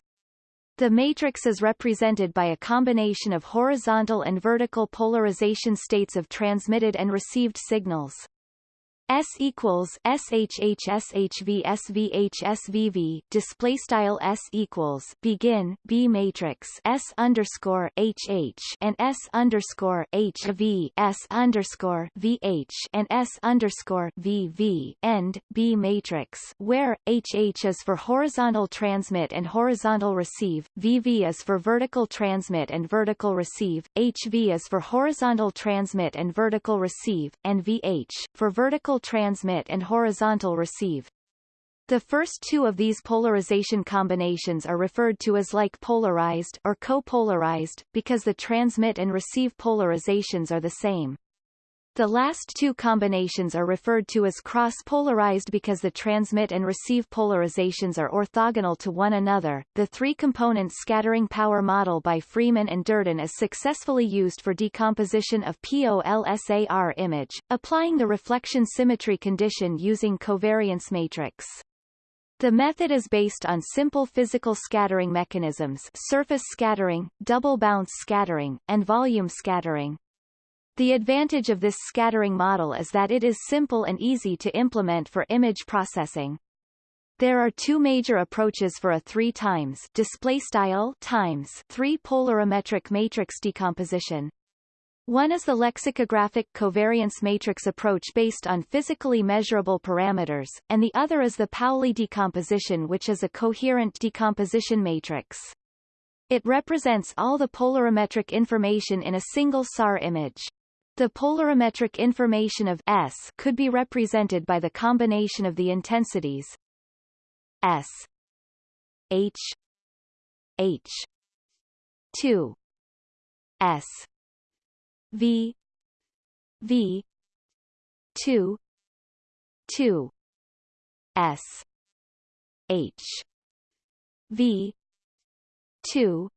The matrix is represented by a combination of horizontal and vertical polarization states of transmitted and received signals. S equals SHH SHV SVH display style S equals begin B matrix S underscore HH and S underscore HV S underscore VH and S underscore VV end B matrix where HH is for horizontal transmit and horizontal receive, VV is for vertical transmit and vertical receive, HV is for horizontal transmit and vertical receive, and VH for vertical transmit and horizontal receive. The first two of these polarization combinations are referred to as like polarized or copolarized, because the transmit and receive polarizations are the same. The last two combinations are referred to as cross-polarized because the transmit and receive polarizations are orthogonal to one another. The three-component scattering power model by Freeman and Durden is successfully used for decomposition of POLSAR image, applying the reflection symmetry condition using covariance matrix. The method is based on simple physical scattering mechanisms surface scattering, double bounce scattering, and volume scattering. The advantage of this scattering model is that it is simple and easy to implement for image processing. There are two major approaches for a 3 times display style times 3 polarimetric matrix decomposition. One is the lexicographic covariance matrix approach based on physically measurable parameters, and the other is the Pauli decomposition which is a coherent decomposition matrix. It represents all the polarimetric information in a single SAR image. The polarimetric information of S could be represented by the combination of the intensities S H H 2 S V V 2 2 S H V 2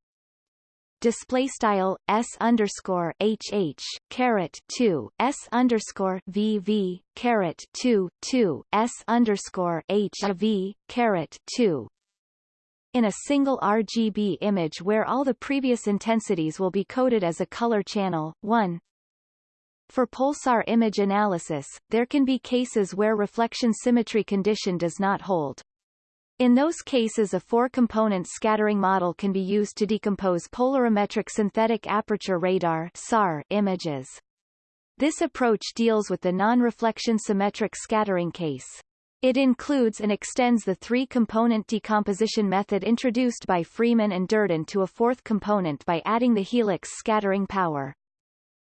display style s underscore hh caret 2 s underscore vv caret 2 2 s underscore hv caret 2 in a single RGB image where all the previous intensities will be coded as a color channel 1 for POLSAR image analysis, there can be cases where reflection symmetry condition does not hold. In those cases a four-component scattering model can be used to decompose polarimetric synthetic aperture radar SAR images. This approach deals with the non-reflection symmetric scattering case. It includes and extends the three-component decomposition method introduced by Freeman and Durden to a fourth component by adding the helix scattering power.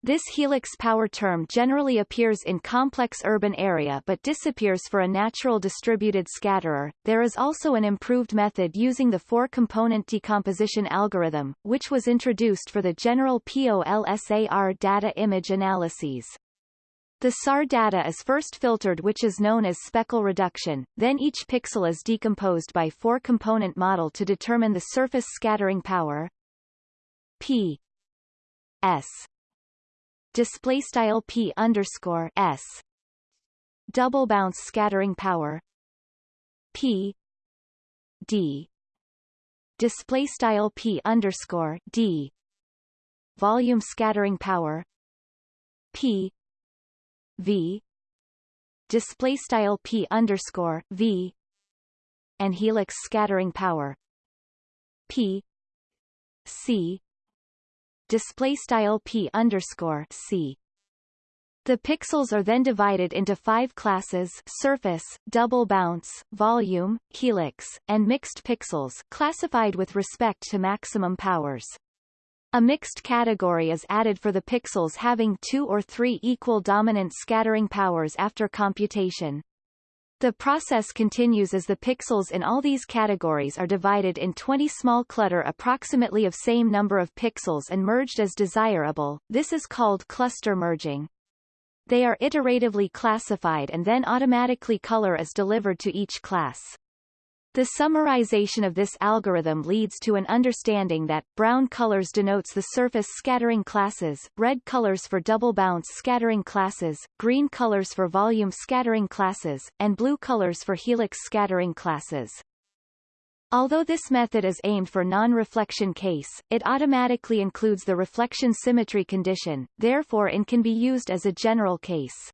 This helix power term generally appears in complex urban area but disappears for a natural distributed scatterer. There is also an improved method using the four-component decomposition algorithm, which was introduced for the general POLSAR data image analyses. The SAR data is first filtered which is known as speckle reduction, then each pixel is decomposed by four-component model to determine the surface scattering power P S display style p underscore s. Double bounce scattering power. P. D. Display style p underscore d. Volume scattering power. P. V. Display style p underscore v. And helix scattering power. P. C display style p underscore c the pixels are then divided into five classes surface, double bounce, volume, helix, and mixed pixels classified with respect to maximum powers. A mixed category is added for the pixels having two or three equal dominant scattering powers after computation. The process continues as the pixels in all these categories are divided in 20 small clutter approximately of same number of pixels and merged as desirable, this is called cluster merging. They are iteratively classified and then automatically color is delivered to each class. The summarization of this algorithm leads to an understanding that, brown colors denotes the surface scattering classes, red colors for double bounce scattering classes, green colors for volume scattering classes, and blue colors for helix scattering classes. Although this method is aimed for non-reflection case, it automatically includes the reflection symmetry condition, therefore it can be used as a general case.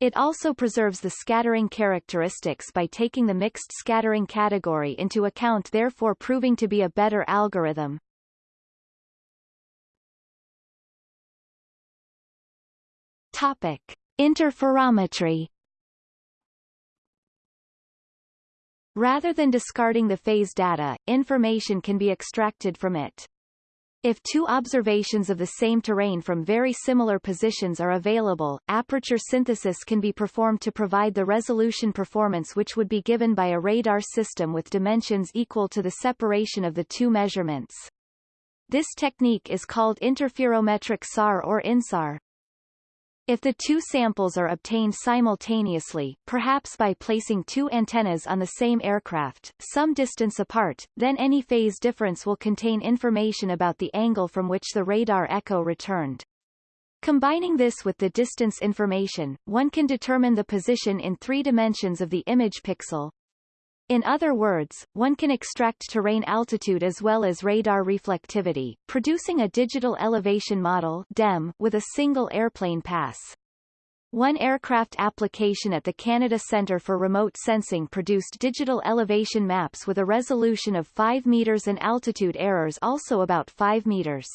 It also preserves the scattering characteristics by taking the mixed scattering category into account therefore proving to be a better algorithm. Topic. Interferometry Rather than discarding the phase data, information can be extracted from it. If two observations of the same terrain from very similar positions are available, aperture synthesis can be performed to provide the resolution performance which would be given by a radar system with dimensions equal to the separation of the two measurements. This technique is called interferometric SAR or INSAR. If the two samples are obtained simultaneously, perhaps by placing two antennas on the same aircraft, some distance apart, then any phase difference will contain information about the angle from which the radar echo returned. Combining this with the distance information, one can determine the position in three dimensions of the image pixel, in other words, one can extract terrain altitude as well as radar reflectivity, producing a digital elevation model DEM with a single airplane pass. One aircraft application at the Canada Centre for Remote Sensing produced digital elevation maps with a resolution of 5 meters and altitude errors also about 5 meters.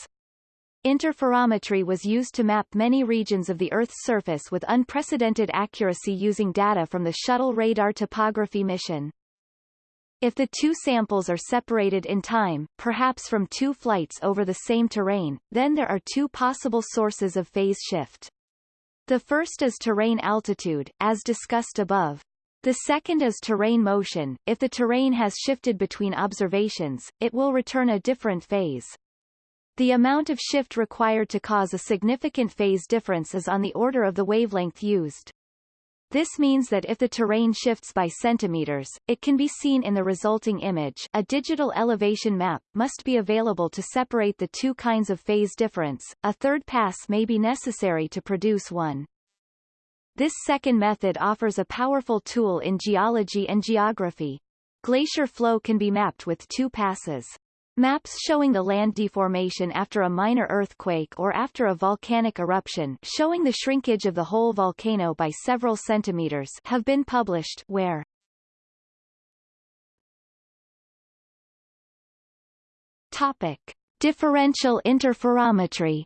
Interferometry was used to map many regions of the Earth's surface with unprecedented accuracy using data from the Shuttle Radar Topography mission. If the two samples are separated in time, perhaps from two flights over the same terrain, then there are two possible sources of phase shift. The first is terrain altitude, as discussed above. The second is terrain motion. If the terrain has shifted between observations, it will return a different phase. The amount of shift required to cause a significant phase difference is on the order of the wavelength used. This means that if the terrain shifts by centimeters, it can be seen in the resulting image a digital elevation map must be available to separate the two kinds of phase difference, a third pass may be necessary to produce one. This second method offers a powerful tool in geology and geography. Glacier flow can be mapped with two passes. Maps showing the land deformation after a minor earthquake or after a volcanic eruption showing the shrinkage of the whole volcano by several centimeters have been published where Topic. Differential interferometry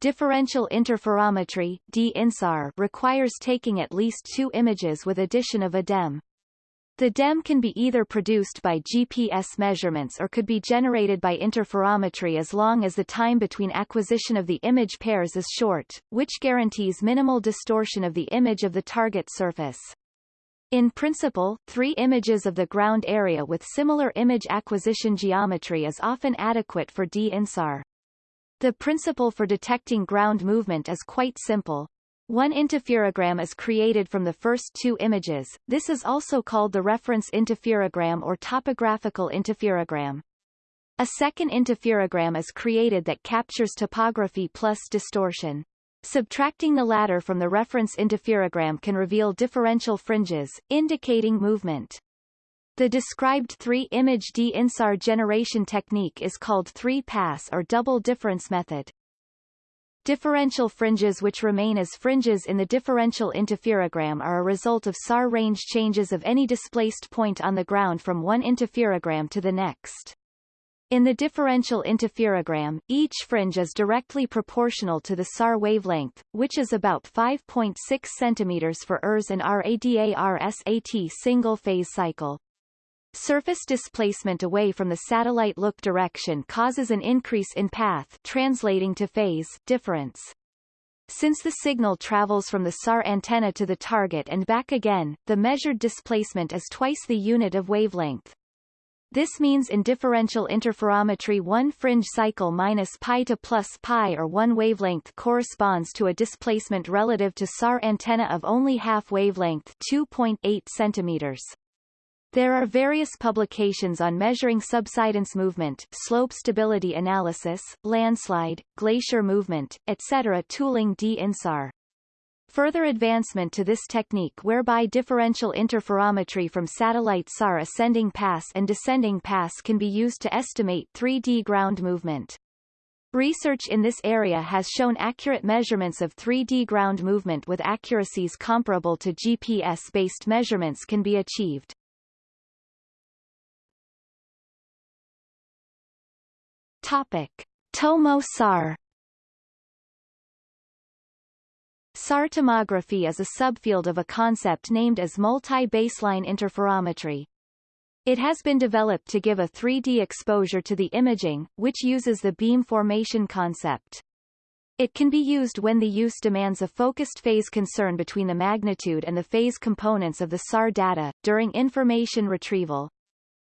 Differential interferometry DINSAR, requires taking at least two images with addition of a DEM. The DEM can be either produced by GPS measurements or could be generated by interferometry as long as the time between acquisition of the image pairs is short, which guarantees minimal distortion of the image of the target surface. In principle, three images of the ground area with similar image acquisition geometry is often adequate for D-INSAR. The principle for detecting ground movement is quite simple. One interferogram is created from the first two images, this is also called the reference interferogram or topographical interferogram. A second interferogram is created that captures topography plus distortion. Subtracting the latter from the reference interferogram can reveal differential fringes, indicating movement. The described three-image D-INSAR generation technique is called three-pass or double difference method. Differential fringes which remain as fringes in the differential interferogram are a result of SAR range changes of any displaced point on the ground from one interferogram to the next. In the differential interferogram, each fringe is directly proportional to the SAR wavelength, which is about 5.6 cm for ERS and RADARSAT single-phase cycle. Surface displacement away from the satellite look direction causes an increase in path translating to phase difference. Since the signal travels from the SAR antenna to the target and back again, the measured displacement is twice the unit of wavelength. This means in differential interferometry one fringe cycle minus pi to plus pi or one wavelength corresponds to a displacement relative to SAR antenna of only half wavelength 2.8 centimeters. There are various publications on measuring subsidence movement, slope stability analysis, landslide, glacier movement, etc. tooling D INSAR. Further advancement to this technique whereby differential interferometry from satellite SAR ascending pass and descending pass can be used to estimate 3D ground movement. Research in this area has shown accurate measurements of 3D ground movement with accuracies comparable to GPS-based measurements can be achieved. Topic: Tomo SAR SAR tomography is a subfield of a concept named as multi-baseline interferometry. It has been developed to give a 3D exposure to the imaging, which uses the beam formation concept. It can be used when the use demands a focused phase concern between the magnitude and the phase components of the SAR data, during information retrieval.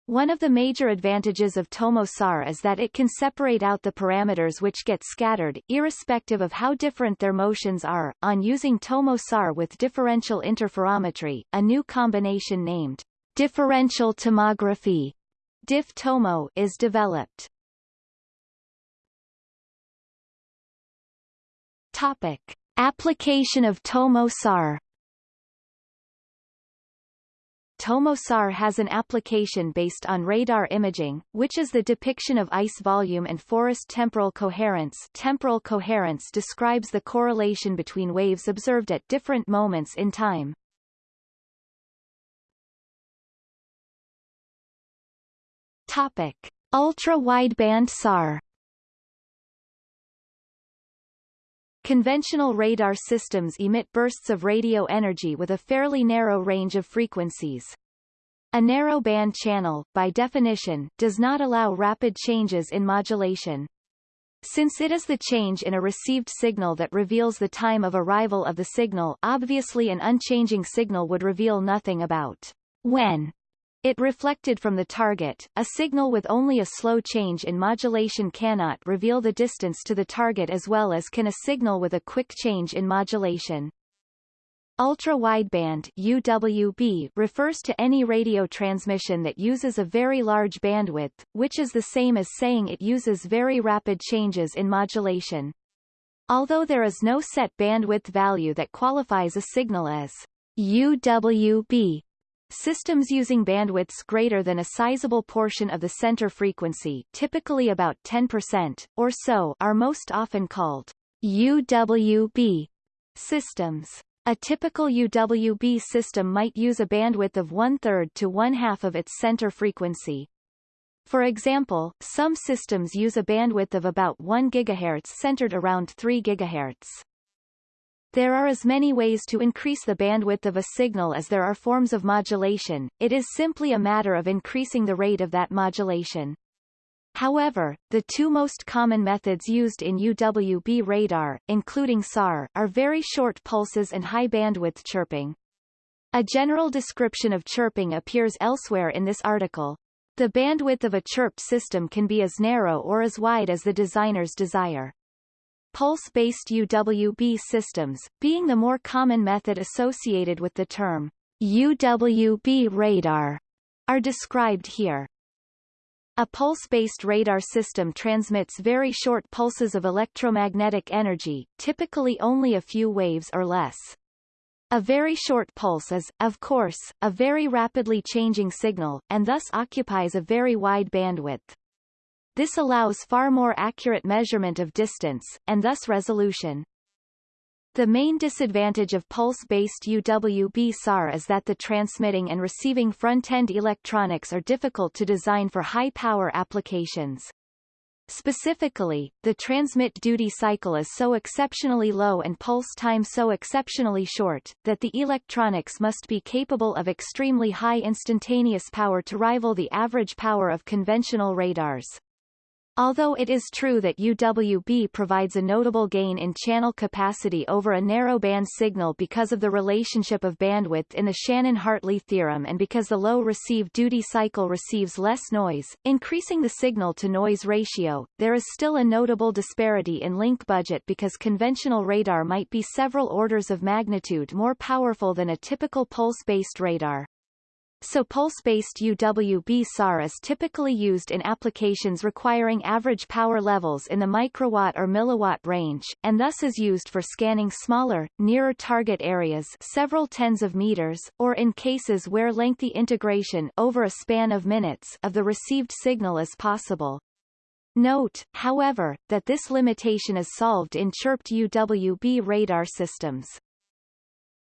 One of the major advantages of TOMO-SAR is that it can separate out the parameters which get scattered, irrespective of how different their motions are. On using TOMO-SAR with differential interferometry, a new combination named differential tomography DIF-TOMO is developed. Topic. Application of TOMO-SAR TOMO-SAR has an application based on radar imaging, which is the depiction of ice volume and forest temporal coherence temporal coherence describes the correlation between waves observed at different moments in time. Topic. Ultra-wideband SAR Conventional radar systems emit bursts of radio energy with a fairly narrow range of frequencies. A narrow band channel, by definition, does not allow rapid changes in modulation. Since it is the change in a received signal that reveals the time of arrival of the signal obviously an unchanging signal would reveal nothing about when it reflected from the target. A signal with only a slow change in modulation cannot reveal the distance to the target as well as can a signal with a quick change in modulation. Ultra-wideband UWB refers to any radio transmission that uses a very large bandwidth, which is the same as saying it uses very rapid changes in modulation. Although there is no set bandwidth value that qualifies a signal as UWB, Systems using bandwidths greater than a sizable portion of the center frequency typically about 10%, or so are most often called UWB systems. A typical UWB system might use a bandwidth of one-third to one-half of its center frequency. For example, some systems use a bandwidth of about 1 GHz centered around 3 GHz. There are as many ways to increase the bandwidth of a signal as there are forms of modulation, it is simply a matter of increasing the rate of that modulation. However, the two most common methods used in UWB radar, including SAR, are very short pulses and high bandwidth chirping. A general description of chirping appears elsewhere in this article. The bandwidth of a chirped system can be as narrow or as wide as the designer's desire. Pulse-based UWB systems, being the more common method associated with the term UWB radar, are described here. A pulse-based radar system transmits very short pulses of electromagnetic energy, typically only a few waves or less. A very short pulse is, of course, a very rapidly changing signal, and thus occupies a very wide bandwidth. This allows far more accurate measurement of distance, and thus resolution. The main disadvantage of pulse-based UWB SAR is that the transmitting and receiving front-end electronics are difficult to design for high-power applications. Specifically, the transmit duty cycle is so exceptionally low and pulse time so exceptionally short, that the electronics must be capable of extremely high instantaneous power to rival the average power of conventional radars. Although it is true that UWB provides a notable gain in channel capacity over a narrowband signal because of the relationship of bandwidth in the Shannon-Hartley theorem and because the low receive duty cycle receives less noise, increasing the signal-to-noise ratio, there is still a notable disparity in link budget because conventional radar might be several orders of magnitude more powerful than a typical pulse-based radar. So pulse-based UWB SAR is typically used in applications requiring average power levels in the microwatt or milliwatt range, and thus is used for scanning smaller, nearer target areas several tens of meters, or in cases where lengthy integration over a span of minutes of the received signal is possible. Note, however, that this limitation is solved in chirped UWB radar systems.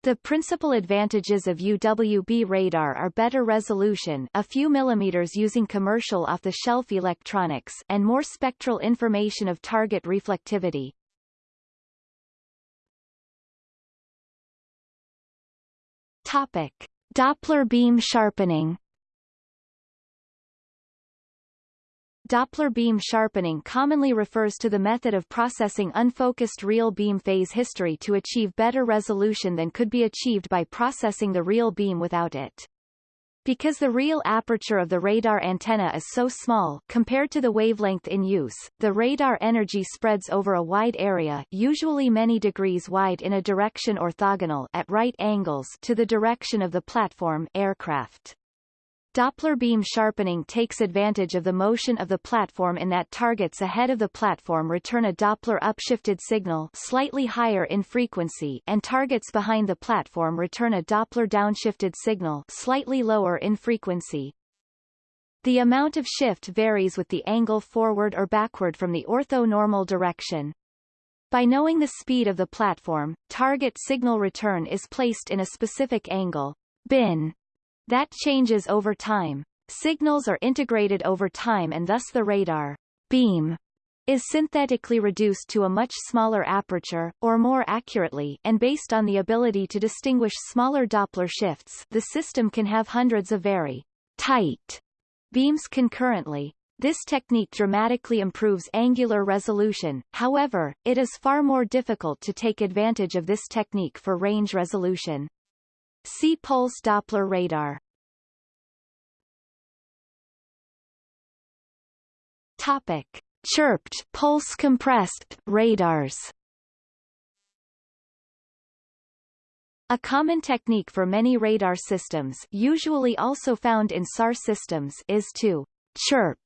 The principal advantages of UWB radar are better resolution a few millimeters using commercial off-the-shelf electronics and more spectral information of target reflectivity. Topic. Doppler beam sharpening Doppler beam sharpening commonly refers to the method of processing unfocused real beam phase history to achieve better resolution than could be achieved by processing the real beam without it. Because the real aperture of the radar antenna is so small compared to the wavelength in use, the radar energy spreads over a wide area usually many degrees wide in a direction orthogonal at right angles to the direction of the platform aircraft. Doppler beam sharpening takes advantage of the motion of the platform in that targets ahead of the platform return a Doppler upshifted signal slightly higher in frequency and targets behind the platform return a Doppler downshifted signal slightly lower in frequency. The amount of shift varies with the angle forward or backward from the orthonormal direction. By knowing the speed of the platform, target signal return is placed in a specific angle bin that changes over time. Signals are integrated over time and thus the radar beam is synthetically reduced to a much smaller aperture, or more accurately and based on the ability to distinguish smaller Doppler shifts the system can have hundreds of very tight beams concurrently. This technique dramatically improves angular resolution, however, it is far more difficult to take advantage of this technique for range resolution. See pulse Doppler radar. Topic: Chirped pulse compressed radars. A common technique for many radar systems usually also found in SAR systems is to chirp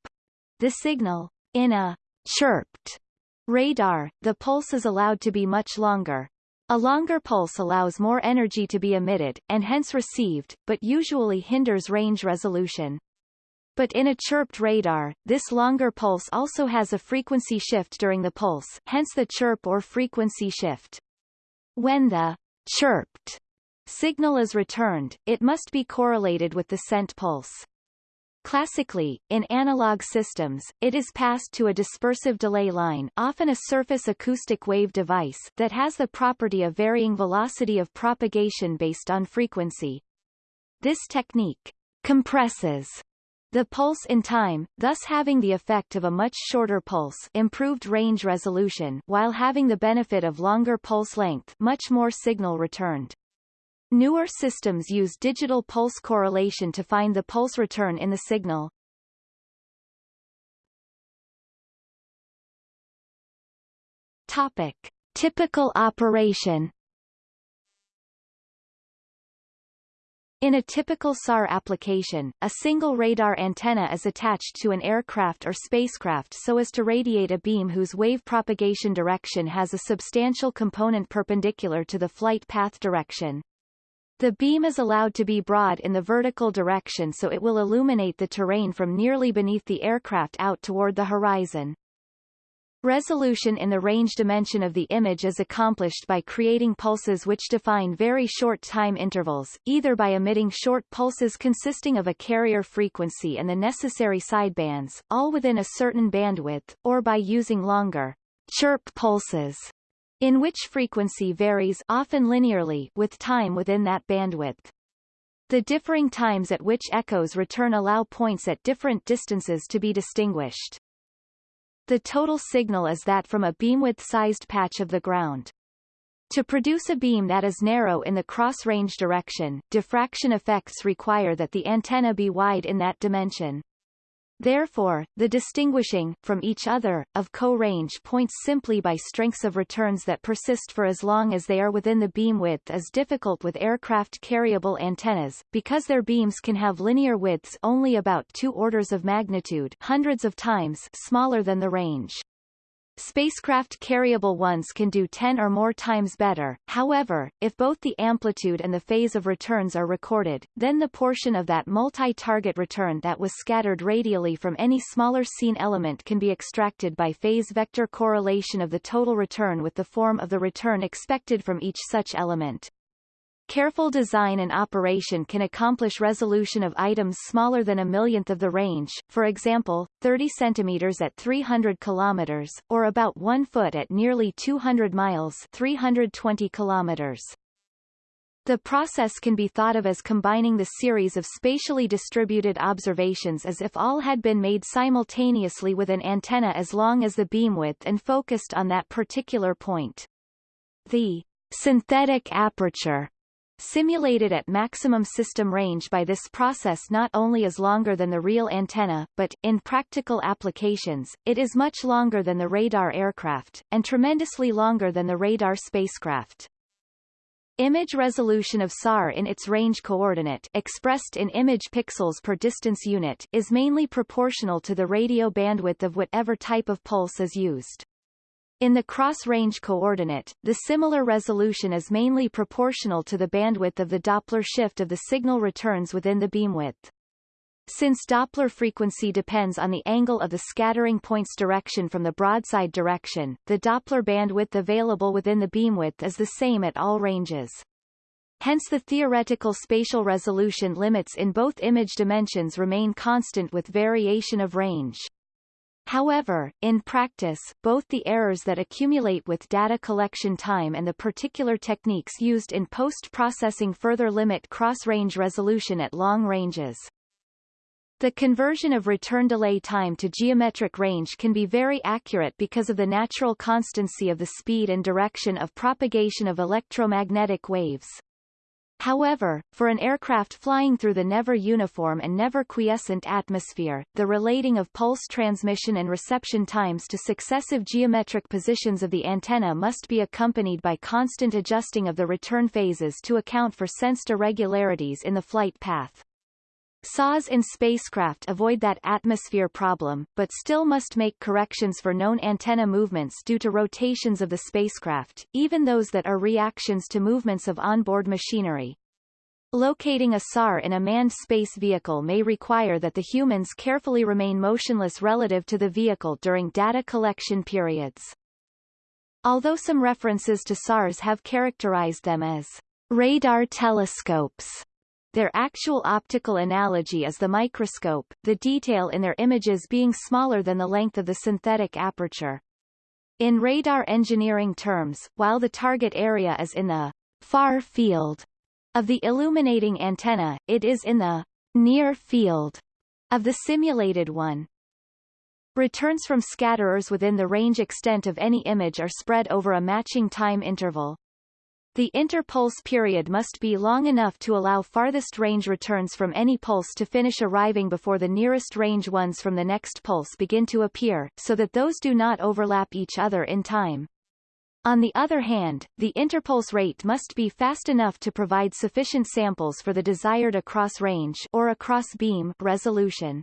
the signal. In a chirped radar, the pulse is allowed to be much longer, a longer pulse allows more energy to be emitted, and hence received, but usually hinders range resolution. But in a chirped radar, this longer pulse also has a frequency shift during the pulse, hence the chirp or frequency shift. When the chirped signal is returned, it must be correlated with the sent pulse. Classically, in analog systems, it is passed to a dispersive delay line often a surface acoustic wave device that has the property of varying velocity of propagation based on frequency. This technique compresses the pulse in time, thus having the effect of a much shorter pulse improved range resolution while having the benefit of longer pulse length much more signal returned. Newer systems use digital pulse correlation to find the pulse return in the signal. Topic. Typical operation In a typical SAR application, a single radar antenna is attached to an aircraft or spacecraft so as to radiate a beam whose wave propagation direction has a substantial component perpendicular to the flight path direction. The beam is allowed to be broad in the vertical direction so it will illuminate the terrain from nearly beneath the aircraft out toward the horizon. Resolution in the range dimension of the image is accomplished by creating pulses which define very short time intervals, either by emitting short pulses consisting of a carrier frequency and the necessary sidebands, all within a certain bandwidth, or by using longer chirp pulses in which frequency varies often linearly with time within that bandwidth. The differing times at which echoes return allow points at different distances to be distinguished. The total signal is that from a beamwidth-sized patch of the ground. To produce a beam that is narrow in the cross-range direction, diffraction effects require that the antenna be wide in that dimension. Therefore, the distinguishing, from each other, of co-range points simply by strengths of returns that persist for as long as they are within the beam width is difficult with aircraft carryable antennas, because their beams can have linear widths only about two orders of magnitude hundreds of times smaller than the range. Spacecraft carryable ones can do 10 or more times better, however, if both the amplitude and the phase of returns are recorded, then the portion of that multi-target return that was scattered radially from any smaller scene element can be extracted by phase vector correlation of the total return with the form of the return expected from each such element. Careful design and operation can accomplish resolution of items smaller than a millionth of the range, for example, 30 centimeters at 300 kilometers, or about 1 foot at nearly 200 miles 320 kilometers. The process can be thought of as combining the series of spatially distributed observations as if all had been made simultaneously with an antenna as long as the beamwidth and focused on that particular point. The synthetic aperture Simulated at maximum system range by this process not only is longer than the real antenna, but, in practical applications, it is much longer than the radar aircraft, and tremendously longer than the radar spacecraft. Image resolution of SAR in its range coordinate expressed in image pixels per distance unit is mainly proportional to the radio bandwidth of whatever type of pulse is used. In the cross-range coordinate, the similar resolution is mainly proportional to the bandwidth of the Doppler shift of the signal returns within the beamwidth. Since Doppler frequency depends on the angle of the scattering point's direction from the broadside direction, the Doppler bandwidth available within the beamwidth is the same at all ranges. Hence the theoretical spatial resolution limits in both image dimensions remain constant with variation of range. However, in practice, both the errors that accumulate with data collection time and the particular techniques used in post-processing further limit cross-range resolution at long ranges. The conversion of return delay time to geometric range can be very accurate because of the natural constancy of the speed and direction of propagation of electromagnetic waves. However, for an aircraft flying through the never uniform and never quiescent atmosphere, the relating of pulse transmission and reception times to successive geometric positions of the antenna must be accompanied by constant adjusting of the return phases to account for sensed irregularities in the flight path. SARs in spacecraft avoid that atmosphere problem, but still must make corrections for known antenna movements due to rotations of the spacecraft, even those that are reactions to movements of onboard machinery. Locating a SAR in a manned space vehicle may require that the humans carefully remain motionless relative to the vehicle during data collection periods. Although some references to SARs have characterized them as radar telescopes, their actual optical analogy is the microscope, the detail in their images being smaller than the length of the synthetic aperture. In radar engineering terms, while the target area is in the far field of the illuminating antenna, it is in the near field of the simulated one. Returns from scatterers within the range extent of any image are spread over a matching time interval. The interpulse period must be long enough to allow farthest range returns from any pulse to finish arriving before the nearest range ones from the next pulse begin to appear, so that those do not overlap each other in time. On the other hand, the interpulse rate must be fast enough to provide sufficient samples for the desired across range or across beam resolution.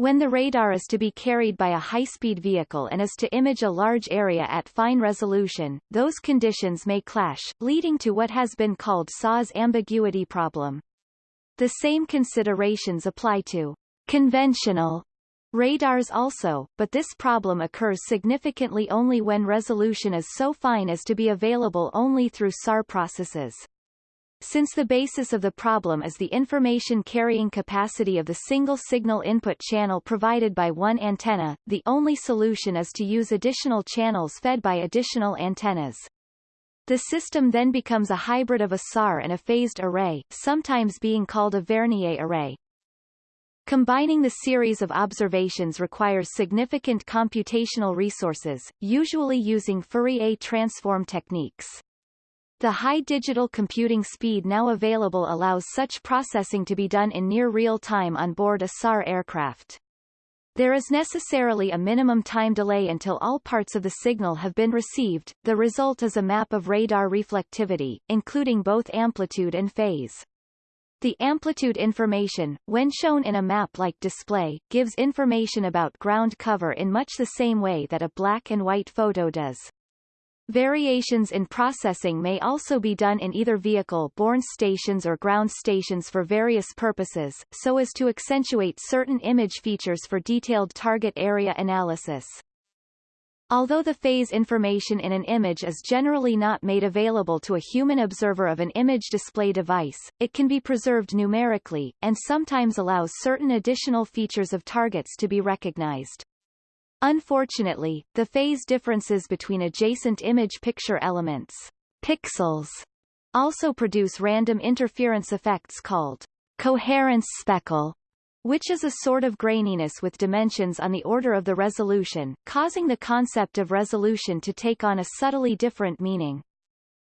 When the radar is to be carried by a high-speed vehicle and is to image a large area at fine resolution, those conditions may clash, leading to what has been called SAR's ambiguity problem. The same considerations apply to conventional radars also, but this problem occurs significantly only when resolution is so fine as to be available only through SAR processes. Since the basis of the problem is the information carrying capacity of the single signal input channel provided by one antenna, the only solution is to use additional channels fed by additional antennas. The system then becomes a hybrid of a SAR and a phased array, sometimes being called a Vernier array. Combining the series of observations requires significant computational resources, usually using Fourier transform techniques. The high digital computing speed now available allows such processing to be done in near real time on board a SAR aircraft. There is necessarily a minimum time delay until all parts of the signal have been received. The result is a map of radar reflectivity, including both amplitude and phase. The amplitude information, when shown in a map-like display, gives information about ground cover in much the same way that a black and white photo does. Variations in processing may also be done in either vehicle-borne stations or ground stations for various purposes, so as to accentuate certain image features for detailed target area analysis. Although the phase information in an image is generally not made available to a human observer of an image display device, it can be preserved numerically, and sometimes allows certain additional features of targets to be recognized. Unfortunately, the phase differences between adjacent image picture elements pixels, also produce random interference effects called coherence speckle, which is a sort of graininess with dimensions on the order of the resolution, causing the concept of resolution to take on a subtly different meaning.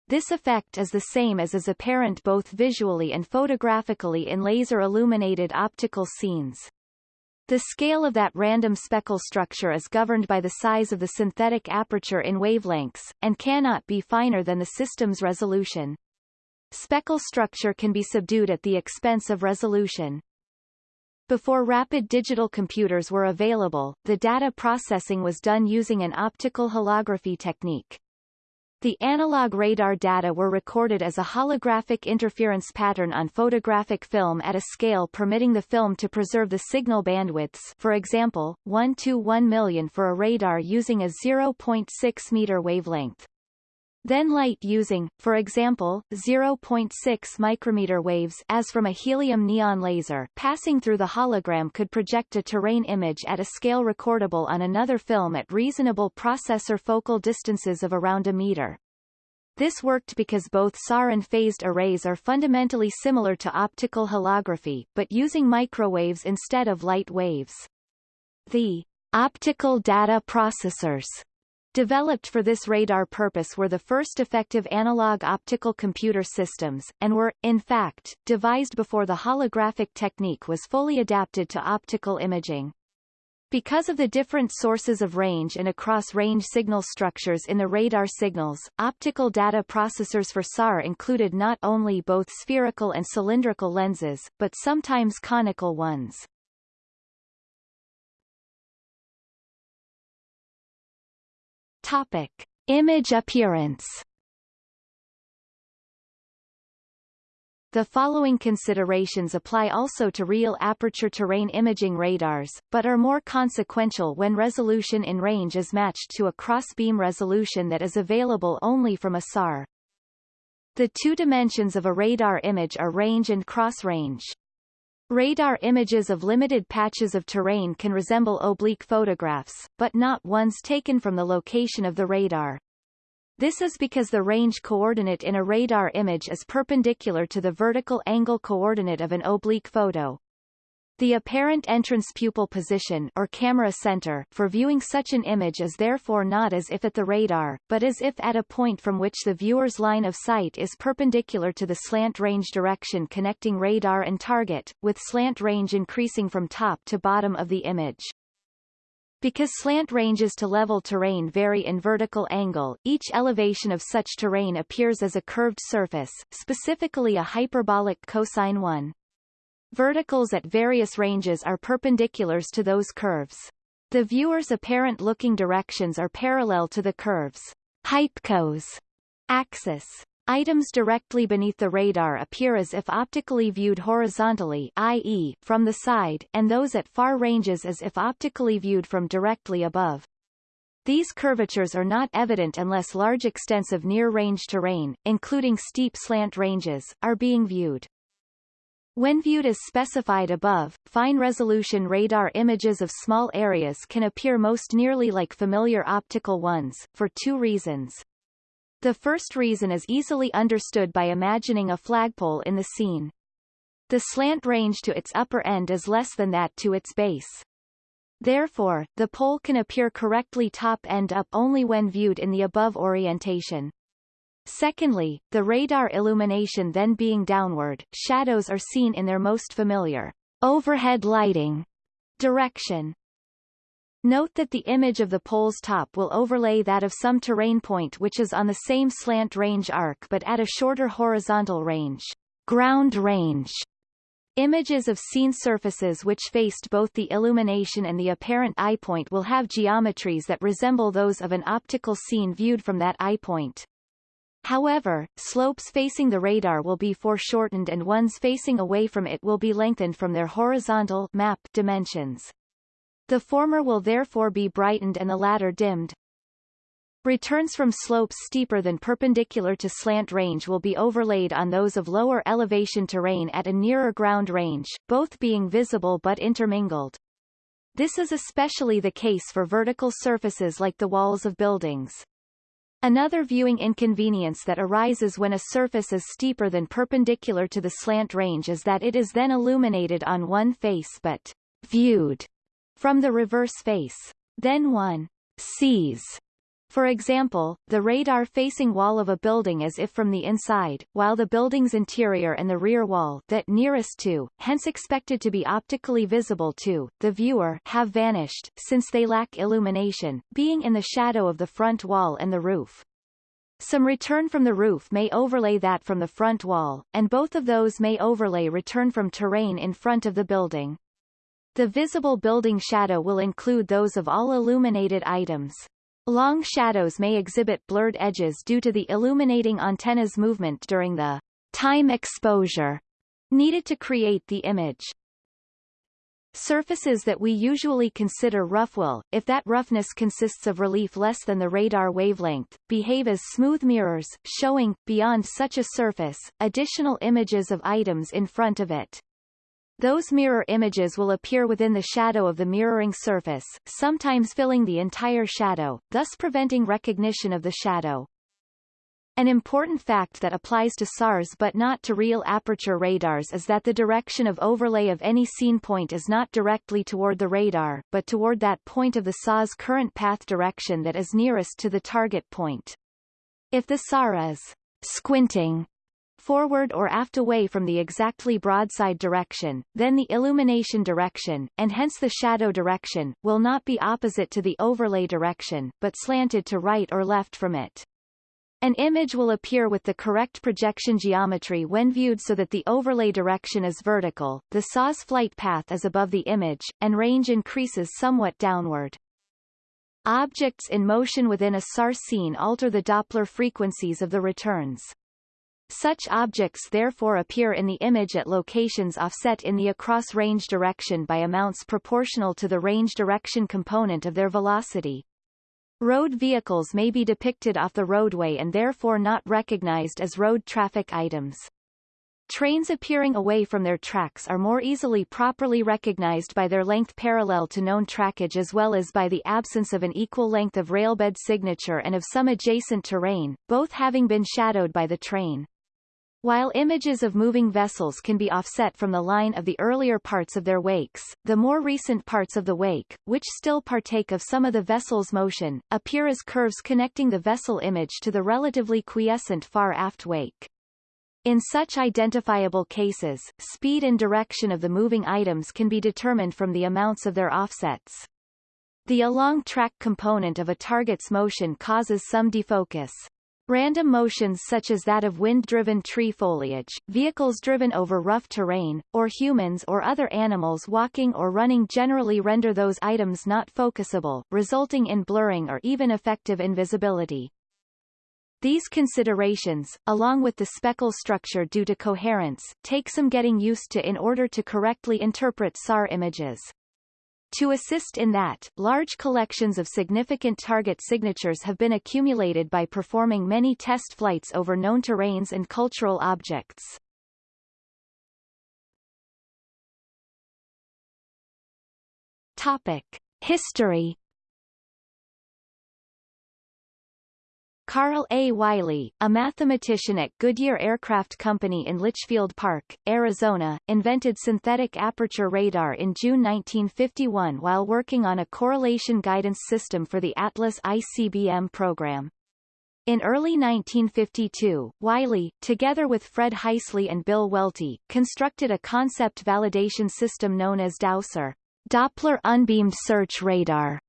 This effect is the same as is apparent both visually and photographically in laser-illuminated optical scenes. The scale of that random speckle structure is governed by the size of the synthetic aperture in wavelengths, and cannot be finer than the system's resolution. Speckle structure can be subdued at the expense of resolution. Before rapid digital computers were available, the data processing was done using an optical holography technique. The analog radar data were recorded as a holographic interference pattern on photographic film at a scale permitting the film to preserve the signal bandwidths for example, 1 to 1 million for a radar using a 0.6 meter wavelength. Then light using, for example, 0.6 micrometer waves as from a helium neon laser passing through the hologram could project a terrain image at a scale recordable on another film at reasonable processor focal distances of around a meter. This worked because both SAR and phased arrays are fundamentally similar to optical holography, but using microwaves instead of light waves. The optical data processors Developed for this radar purpose were the first effective analog optical computer systems, and were, in fact, devised before the holographic technique was fully adapted to optical imaging. Because of the different sources of range and across-range signal structures in the radar signals, optical data processors for SAR included not only both spherical and cylindrical lenses, but sometimes conical ones. Topic. Image appearance The following considerations apply also to real aperture terrain imaging radars, but are more consequential when resolution in range is matched to a cross-beam resolution that is available only from a SAR. The two dimensions of a radar image are range and cross-range. Radar images of limited patches of terrain can resemble oblique photographs, but not ones taken from the location of the radar. This is because the range coordinate in a radar image is perpendicular to the vertical angle coordinate of an oblique photo. The apparent entrance pupil position or camera center for viewing such an image is therefore not as if at the radar, but as if at a point from which the viewer's line of sight is perpendicular to the slant range direction connecting radar and target, with slant range increasing from top to bottom of the image. Because slant ranges to level terrain vary in vertical angle, each elevation of such terrain appears as a curved surface, specifically a hyperbolic cosine one. Verticals at various ranges are perpendiculars to those curves. The viewer's apparent looking directions are parallel to the curves hypcos axis. Items directly beneath the radar appear as if optically viewed horizontally i.e., from the side, and those at far ranges as if optically viewed from directly above. These curvatures are not evident unless large extents of near-range terrain, including steep slant ranges, are being viewed. When viewed as specified above, fine-resolution radar images of small areas can appear most nearly like familiar optical ones, for two reasons. The first reason is easily understood by imagining a flagpole in the scene. The slant range to its upper end is less than that to its base. Therefore, the pole can appear correctly top-end up only when viewed in the above orientation. Secondly, the radar illumination then being downward, shadows are seen in their most familiar overhead lighting direction. Note that the image of the pole's top will overlay that of some terrain point which is on the same slant range arc but at a shorter horizontal range. Ground range. Images of scene surfaces which faced both the illumination and the apparent eye point will have geometries that resemble those of an optical scene viewed from that eye point. However, slopes facing the radar will be foreshortened and ones facing away from it will be lengthened from their horizontal map dimensions. The former will therefore be brightened and the latter dimmed. Returns from slopes steeper than perpendicular to slant range will be overlaid on those of lower elevation terrain at a nearer ground range, both being visible but intermingled. This is especially the case for vertical surfaces like the walls of buildings. Another viewing inconvenience that arises when a surface is steeper than perpendicular to the slant range is that it is then illuminated on one face but viewed from the reverse face. Then one sees for example, the radar-facing wall of a building as if from the inside, while the building's interior and the rear wall that nearest to, hence expected to be optically visible to, the viewer have vanished, since they lack illumination, being in the shadow of the front wall and the roof. Some return from the roof may overlay that from the front wall, and both of those may overlay return from terrain in front of the building. The visible building shadow will include those of all illuminated items. Long shadows may exhibit blurred edges due to the illuminating antenna's movement during the time exposure needed to create the image. Surfaces that we usually consider rough will, if that roughness consists of relief less than the radar wavelength, behave as smooth mirrors, showing, beyond such a surface, additional images of items in front of it. Those mirror images will appear within the shadow of the mirroring surface, sometimes filling the entire shadow, thus preventing recognition of the shadow. An important fact that applies to SARS but not to real aperture radars is that the direction of overlay of any scene point is not directly toward the radar, but toward that point of the SAR's current path direction that is nearest to the target point. If the SAR is squinting forward or aft away from the exactly broadside direction, then the illumination direction, and hence the shadow direction, will not be opposite to the overlay direction, but slanted to right or left from it. An image will appear with the correct projection geometry when viewed so that the overlay direction is vertical, the SAR's flight path is above the image, and range increases somewhat downward. Objects in motion within a SAR scene alter the Doppler frequencies of the returns. Such objects therefore appear in the image at locations offset in the across-range direction by amounts proportional to the range direction component of their velocity. Road vehicles may be depicted off the roadway and therefore not recognized as road traffic items. Trains appearing away from their tracks are more easily properly recognized by their length parallel to known trackage as well as by the absence of an equal length of railbed signature and of some adjacent terrain, both having been shadowed by the train. While images of moving vessels can be offset from the line of the earlier parts of their wakes, the more recent parts of the wake, which still partake of some of the vessel's motion, appear as curves connecting the vessel image to the relatively quiescent far aft wake. In such identifiable cases, speed and direction of the moving items can be determined from the amounts of their offsets. The along track component of a target's motion causes some defocus. Random motions such as that of wind-driven tree foliage, vehicles driven over rough terrain, or humans or other animals walking or running generally render those items not focusable, resulting in blurring or even effective invisibility. These considerations, along with the speckle structure due to coherence, take some getting used to in order to correctly interpret SAR images. To assist in that, large collections of significant target signatures have been accumulated by performing many test flights over known terrains and cultural objects. Topic. History Carl A. Wiley, a mathematician at Goodyear Aircraft Company in Litchfield Park, Arizona, invented synthetic aperture radar in June 1951 while working on a correlation guidance system for the Atlas ICBM program. In early 1952, Wiley, together with Fred Heisley and Bill Welty, constructed a concept validation system known as DOUSER, Doppler Unbeamed Search Radar,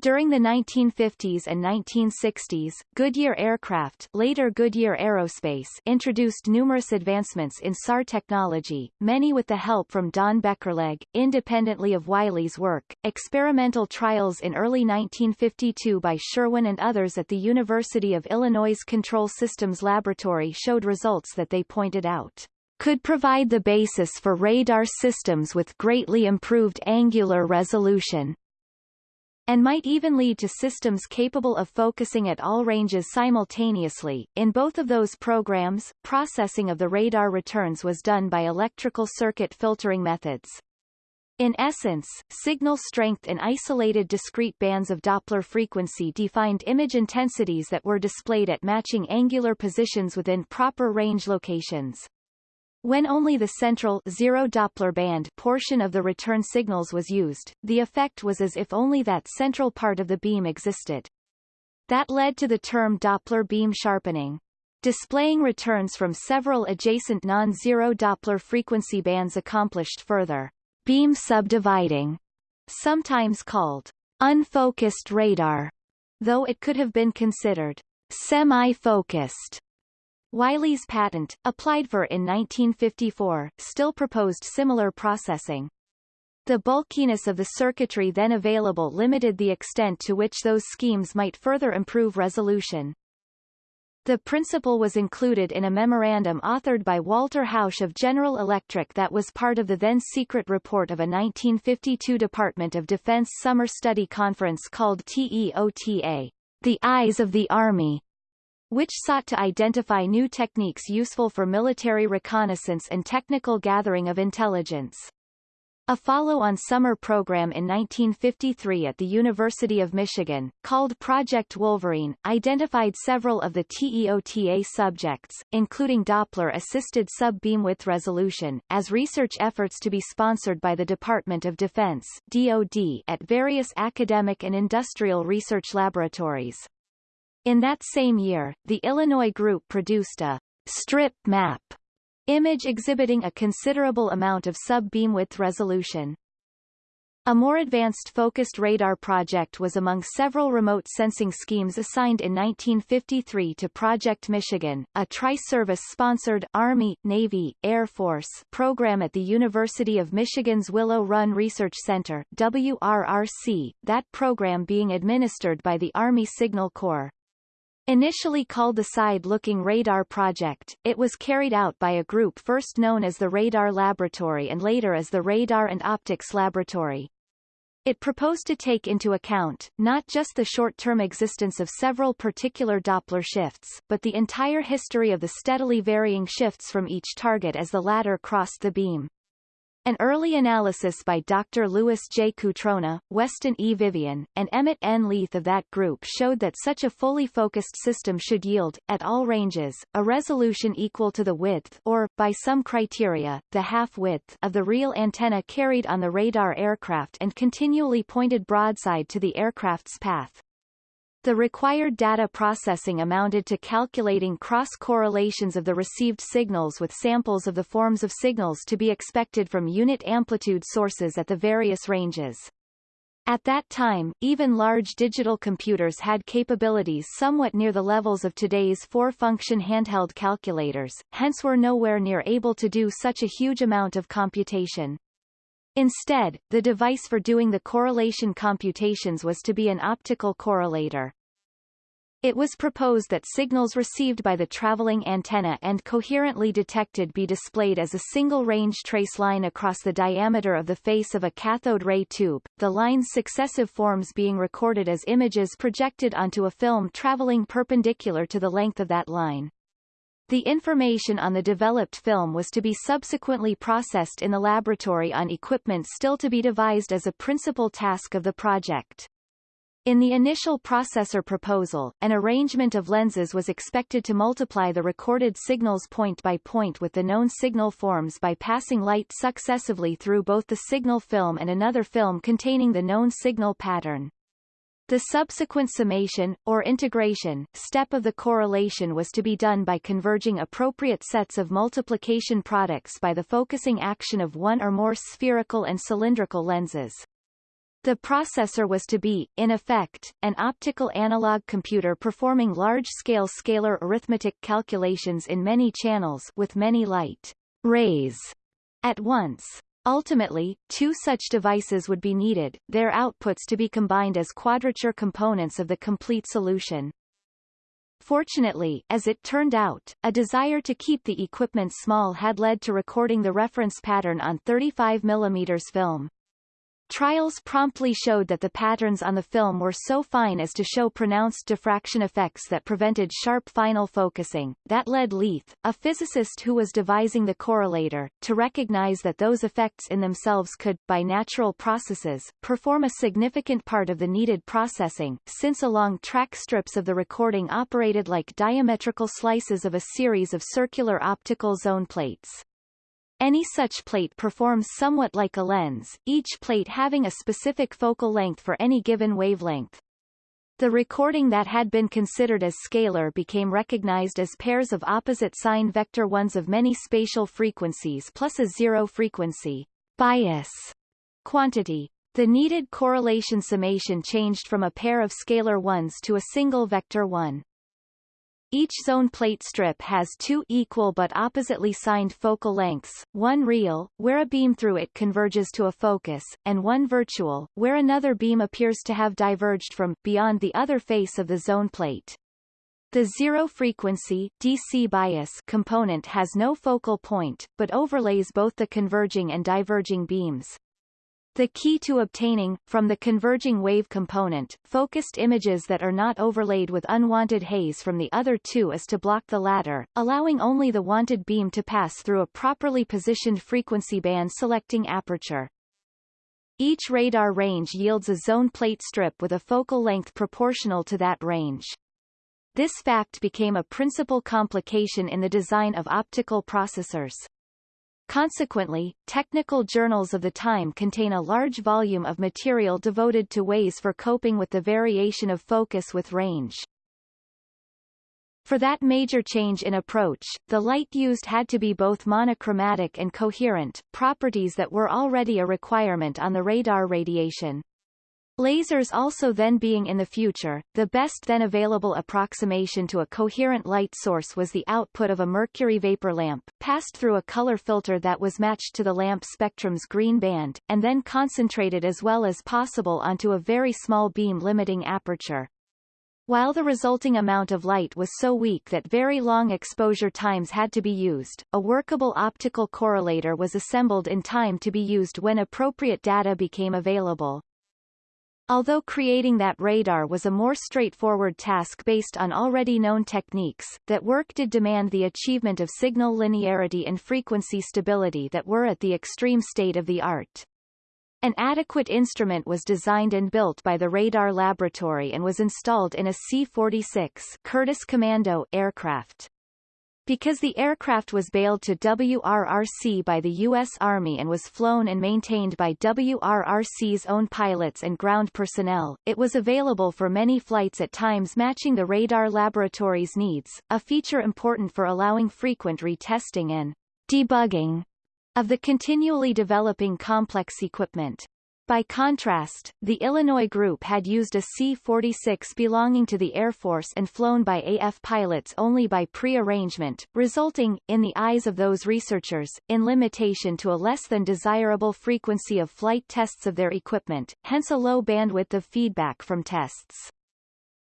during the 1950s and 1960s, Goodyear Aircraft later Goodyear Aerospace introduced numerous advancements in SAR technology, many with the help from Don Beckerleg, independently of Wiley's work. Experimental trials in early 1952 by Sherwin and others at the University of Illinois Control Systems Laboratory showed results that they pointed out could provide the basis for radar systems with greatly improved angular resolution and might even lead to systems capable of focusing at all ranges simultaneously. In both of those programs, processing of the radar returns was done by electrical circuit filtering methods. In essence, signal strength in isolated discrete bands of Doppler frequency defined image intensities that were displayed at matching angular positions within proper range locations. When only the central zero Doppler band portion of the return signals was used, the effect was as if only that central part of the beam existed. That led to the term Doppler beam sharpening. Displaying returns from several adjacent non-zero Doppler frequency bands accomplished further beam subdividing, sometimes called unfocused radar, though it could have been considered semi-focused Wiley's patent, applied for in 1954, still proposed similar processing. The bulkiness of the circuitry then available limited the extent to which those schemes might further improve resolution. The principle was included in a memorandum authored by Walter Hausz of General Electric that was part of the then-secret report of a 1952 Department of Defense summer study conference called TEOTA, The Eyes of the Army, which sought to identify new techniques useful for military reconnaissance and technical gathering of intelligence. A follow-on summer program in 1953 at the University of Michigan, called Project Wolverine, identified several of the TEOTA subjects, including Doppler-assisted sub-beamwidth resolution, as research efforts to be sponsored by the Department of Defense DoD at various academic and industrial research laboratories. In that same year, the Illinois group produced a strip map image exhibiting a considerable amount of sub-beamwidth resolution. A more advanced focused radar project was among several remote sensing schemes assigned in 1953 to Project Michigan, a tri-service-sponsored Army, Navy, Air Force program at the University of Michigan's Willow Run Research Center WRRC, that program being administered by the Army Signal Corps. Initially called the Side-Looking Radar Project, it was carried out by a group first known as the Radar Laboratory and later as the Radar and Optics Laboratory. It proposed to take into account, not just the short-term existence of several particular Doppler shifts, but the entire history of the steadily varying shifts from each target as the latter crossed the beam. An early analysis by Dr. Louis J. Cutrona, Weston E. Vivian, and Emmett N. Leith of that group showed that such a fully focused system should yield, at all ranges, a resolution equal to the width or, by some criteria, the half-width of the real antenna carried on the radar aircraft and continually pointed broadside to the aircraft's path. The required data processing amounted to calculating cross-correlations of the received signals with samples of the forms of signals to be expected from unit amplitude sources at the various ranges. At that time, even large digital computers had capabilities somewhat near the levels of today's four-function handheld calculators, hence were nowhere near able to do such a huge amount of computation. Instead, the device for doing the correlation computations was to be an optical correlator. It was proposed that signals received by the traveling antenna and coherently detected be displayed as a single range trace line across the diameter of the face of a cathode ray tube, the line's successive forms being recorded as images projected onto a film traveling perpendicular to the length of that line. The information on the developed film was to be subsequently processed in the laboratory on equipment still to be devised as a principal task of the project. In the initial processor proposal, an arrangement of lenses was expected to multiply the recorded signals point by point with the known signal forms by passing light successively through both the signal film and another film containing the known signal pattern. The subsequent summation, or integration, step of the correlation was to be done by converging appropriate sets of multiplication products by the focusing action of one or more spherical and cylindrical lenses. The processor was to be, in effect, an optical analog computer performing large-scale scalar arithmetic calculations in many channels with many light rays at once. Ultimately, two such devices would be needed, their outputs to be combined as quadrature components of the complete solution. Fortunately, as it turned out, a desire to keep the equipment small had led to recording the reference pattern on 35 mm film. Trials promptly showed that the patterns on the film were so fine as to show pronounced diffraction effects that prevented sharp final focusing. That led Leith, a physicist who was devising the correlator, to recognize that those effects in themselves could, by natural processes, perform a significant part of the needed processing, since along track strips of the recording operated like diametrical slices of a series of circular optical zone plates. Any such plate performs somewhat like a lens, each plate having a specific focal length for any given wavelength. The recording that had been considered as scalar became recognized as pairs of opposite sign vector ones of many spatial frequencies plus a zero frequency bias quantity. The needed correlation summation changed from a pair of scalar ones to a single vector one. Each zone plate strip has two equal but oppositely signed focal lengths, one real, where a beam through it converges to a focus, and one virtual, where another beam appears to have diverged from, beyond the other face of the zone plate. The zero-frequency DC bias component has no focal point, but overlays both the converging and diverging beams. The key to obtaining, from the converging wave component, focused images that are not overlaid with unwanted haze from the other two is to block the latter, allowing only the wanted beam to pass through a properly positioned frequency band selecting aperture. Each radar range yields a zone plate strip with a focal length proportional to that range. This fact became a principal complication in the design of optical processors. Consequently, technical journals of the time contain a large volume of material devoted to ways for coping with the variation of focus with range. For that major change in approach, the light used had to be both monochromatic and coherent, properties that were already a requirement on the radar radiation. Lasers also then being in the future, the best then available approximation to a coherent light source was the output of a mercury vapor lamp, passed through a color filter that was matched to the lamp spectrum's green band, and then concentrated as well as possible onto a very small beam limiting aperture. While the resulting amount of light was so weak that very long exposure times had to be used, a workable optical correlator was assembled in time to be used when appropriate data became available. Although creating that radar was a more straightforward task based on already known techniques, that work did demand the achievement of signal linearity and frequency stability that were at the extreme state of the art. An adequate instrument was designed and built by the Radar Laboratory and was installed in a C-46 Curtiss Commando aircraft. Because the aircraft was bailed to WRRC by the U.S. Army and was flown and maintained by WRRC's own pilots and ground personnel, it was available for many flights at times matching the radar laboratory's needs, a feature important for allowing frequent retesting and debugging of the continually developing complex equipment. By contrast, the Illinois group had used a C-46 belonging to the Air Force and flown by AF pilots only by pre-arrangement, resulting, in the eyes of those researchers, in limitation to a less than desirable frequency of flight tests of their equipment, hence a low bandwidth of feedback from tests.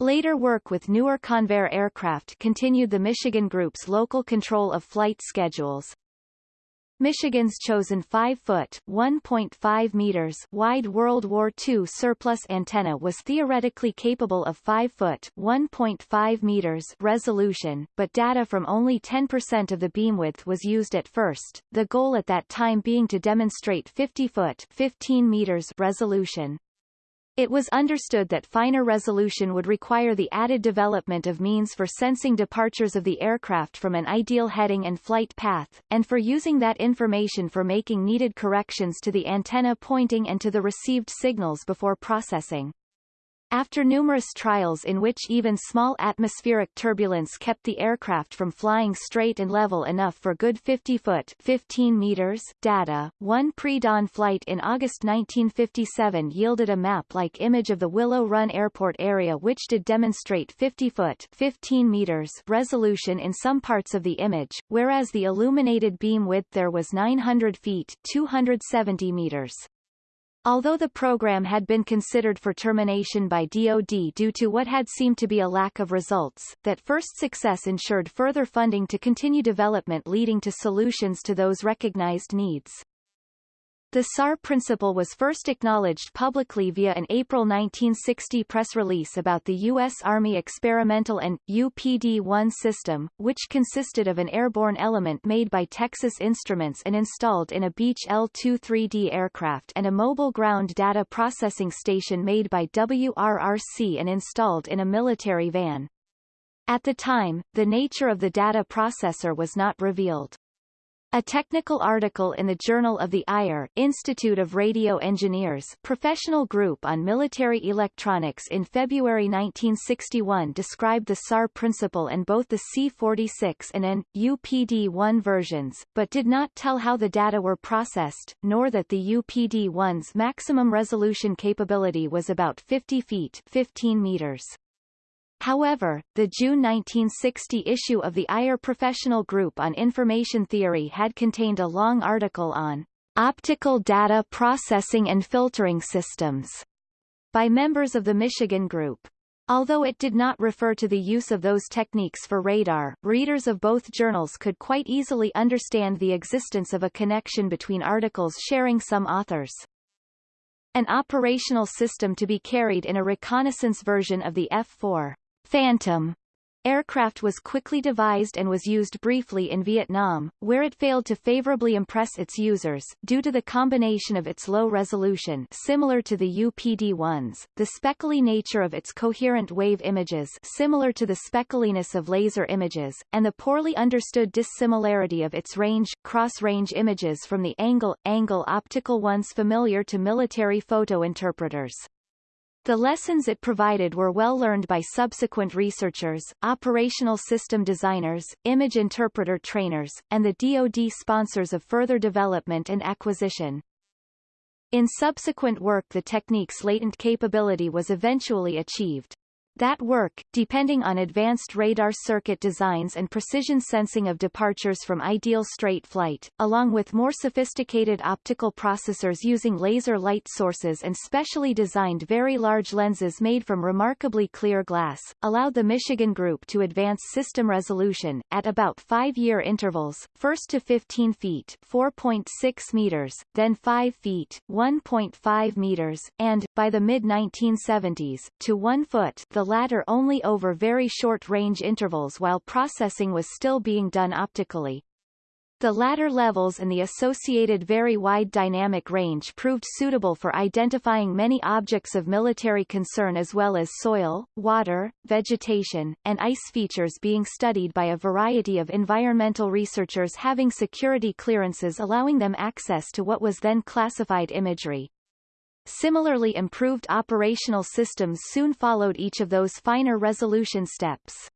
Later work with newer Convair aircraft continued the Michigan Group's local control of flight schedules, Michigan's chosen 5-foot (1.5 meters) wide World War II surplus antenna was theoretically capable of 5-foot (1.5 meters) resolution, but data from only 10% of the beam width was used at first, the goal at that time being to demonstrate 50-foot (15 meters) resolution. It was understood that finer resolution would require the added development of means for sensing departures of the aircraft from an ideal heading and flight path, and for using that information for making needed corrections to the antenna pointing and to the received signals before processing. After numerous trials in which even small atmospheric turbulence kept the aircraft from flying straight and level enough for good 50-foot 15 meters data, one pre-dawn flight in August 1957 yielded a map-like image of the Willow Run Airport area which did demonstrate 50-foot 15 meters resolution in some parts of the image, whereas the illuminated beam width there was 900 feet 270 meters. Although the program had been considered for termination by DoD due to what had seemed to be a lack of results, that first success ensured further funding to continue development leading to solutions to those recognized needs. The SAR principle was first acknowledged publicly via an April 1960 press release about the U.S. Army Experimental and UPD-1 system, which consisted of an airborne element made by Texas Instruments and installed in a Beech L-23D aircraft and a mobile ground data processing station made by WRRC and installed in a military van. At the time, the nature of the data processor was not revealed. A technical article in the Journal of the IRE Institute of Radio Engineers professional group on military electronics in February 1961 described the SAR principle and both the C-46 and an UPD-1 versions, but did not tell how the data were processed, nor that the UPD-1's maximum resolution capability was about 50 feet 15 meters. However, the June 1960 issue of the IRE Professional Group on Information Theory had contained a long article on optical data processing and filtering systems by members of the Michigan Group. Although it did not refer to the use of those techniques for radar, readers of both journals could quite easily understand the existence of a connection between articles sharing some authors. An operational system to be carried in a reconnaissance version of the F-4 Phantom aircraft was quickly devised and was used briefly in Vietnam, where it failed to favorably impress its users, due to the combination of its low resolution similar to the UPD-1s, the speckly nature of its coherent wave images similar to the speckliness of laser images, and the poorly understood dissimilarity of its range, cross-range images from the angle-angle optical ones familiar to military photo interpreters. The lessons it provided were well learned by subsequent researchers, operational system designers, image interpreter trainers, and the DoD sponsors of further development and acquisition. In subsequent work the technique's latent capability was eventually achieved. That work, depending on advanced radar circuit designs and precision sensing of departures from ideal straight flight, along with more sophisticated optical processors using laser light sources and specially designed very large lenses made from remarkably clear glass, allowed the Michigan Group to advance system resolution, at about five-year intervals, first to 15 feet 4.6 meters, then 5 feet 1.5 meters, and, by the mid-1970s, to 1 foot the the latter only over very short range intervals while processing was still being done optically. The latter levels and the associated very wide dynamic range proved suitable for identifying many objects of military concern as well as soil, water, vegetation, and ice features being studied by a variety of environmental researchers having security clearances allowing them access to what was then classified imagery. Similarly improved operational systems soon followed each of those finer resolution steps.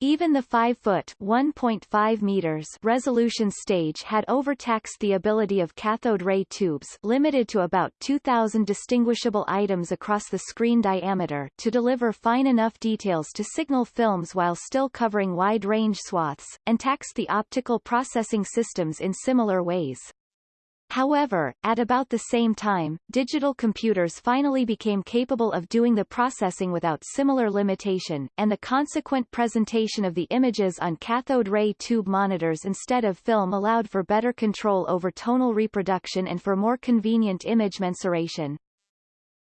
Even the 5-foot (1.5 meters) resolution stage had overtaxed the ability of cathode ray tubes limited to about 2,000 distinguishable items across the screen diameter to deliver fine enough details to signal films while still covering wide-range swaths, and taxed the optical processing systems in similar ways. However, at about the same time, digital computers finally became capable of doing the processing without similar limitation, and the consequent presentation of the images on cathode ray tube monitors instead of film allowed for better control over tonal reproduction and for more convenient image mensuration.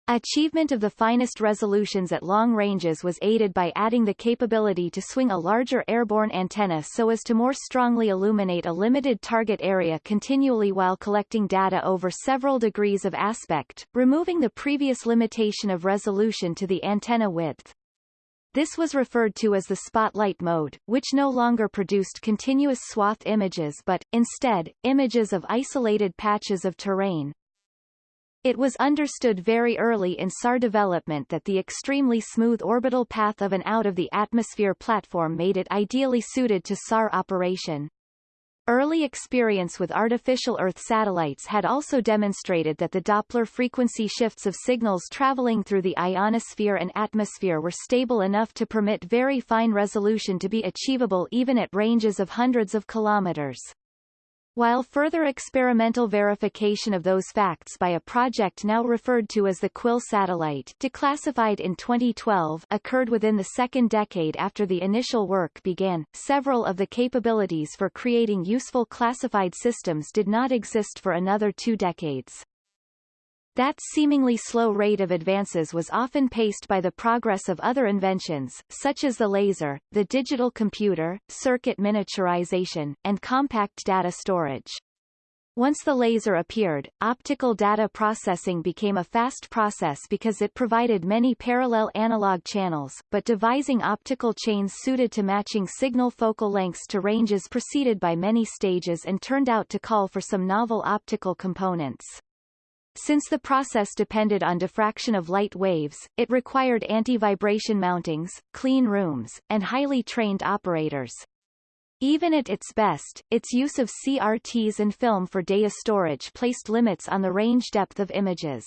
Achievement of the finest resolutions at long ranges was aided by adding the capability to swing a larger airborne antenna so as to more strongly illuminate a limited target area continually while collecting data over several degrees of aspect, removing the previous limitation of resolution to the antenna width. This was referred to as the spotlight mode, which no longer produced continuous swath images but, instead, images of isolated patches of terrain, it was understood very early in SAR development that the extremely smooth orbital path of an out-of-the-atmosphere platform made it ideally suited to SAR operation. Early experience with artificial Earth satellites had also demonstrated that the Doppler frequency shifts of signals traveling through the ionosphere and atmosphere were stable enough to permit very fine resolution to be achievable even at ranges of hundreds of kilometers. While further experimental verification of those facts by a project now referred to as the Quill satellite declassified in 2012 occurred within the second decade after the initial work began, several of the capabilities for creating useful classified systems did not exist for another two decades. That seemingly slow rate of advances was often paced by the progress of other inventions, such as the laser, the digital computer, circuit miniaturization, and compact data storage. Once the laser appeared, optical data processing became a fast process because it provided many parallel analog channels, but devising optical chains suited to matching signal focal lengths to ranges preceded by many stages and turned out to call for some novel optical components. Since the process depended on diffraction of light waves, it required anti-vibration mountings, clean rooms, and highly trained operators. Even at its best, its use of CRTs and film for data storage placed limits on the range depth of images.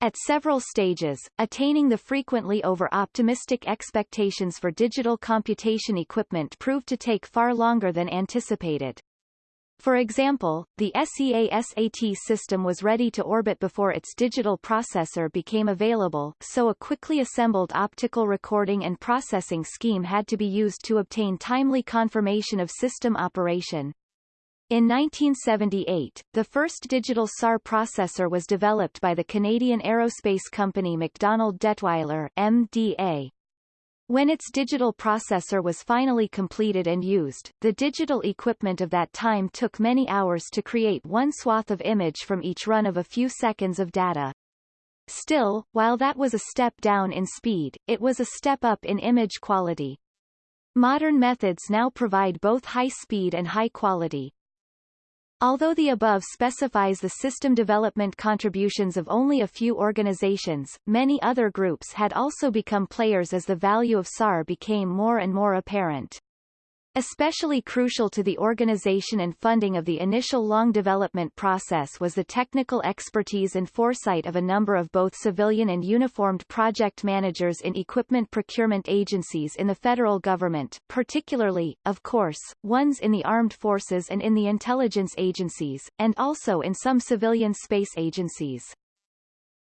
At several stages, attaining the frequently over-optimistic expectations for digital computation equipment proved to take far longer than anticipated. For example, the SEASAT system was ready to orbit before its digital processor became available, so a quickly assembled optical recording and processing scheme had to be used to obtain timely confirmation of system operation. In 1978, the first digital SAR processor was developed by the Canadian aerospace company MacDonald Dettwiler MDA. When its digital processor was finally completed and used, the digital equipment of that time took many hours to create one swath of image from each run of a few seconds of data. Still, while that was a step down in speed, it was a step up in image quality. Modern methods now provide both high speed and high quality. Although the above specifies the system development contributions of only a few organizations, many other groups had also become players as the value of SAR became more and more apparent. Especially crucial to the organization and funding of the initial long development process was the technical expertise and foresight of a number of both civilian and uniformed project managers in equipment procurement agencies in the federal government, particularly, of course, ones in the armed forces and in the intelligence agencies, and also in some civilian space agencies.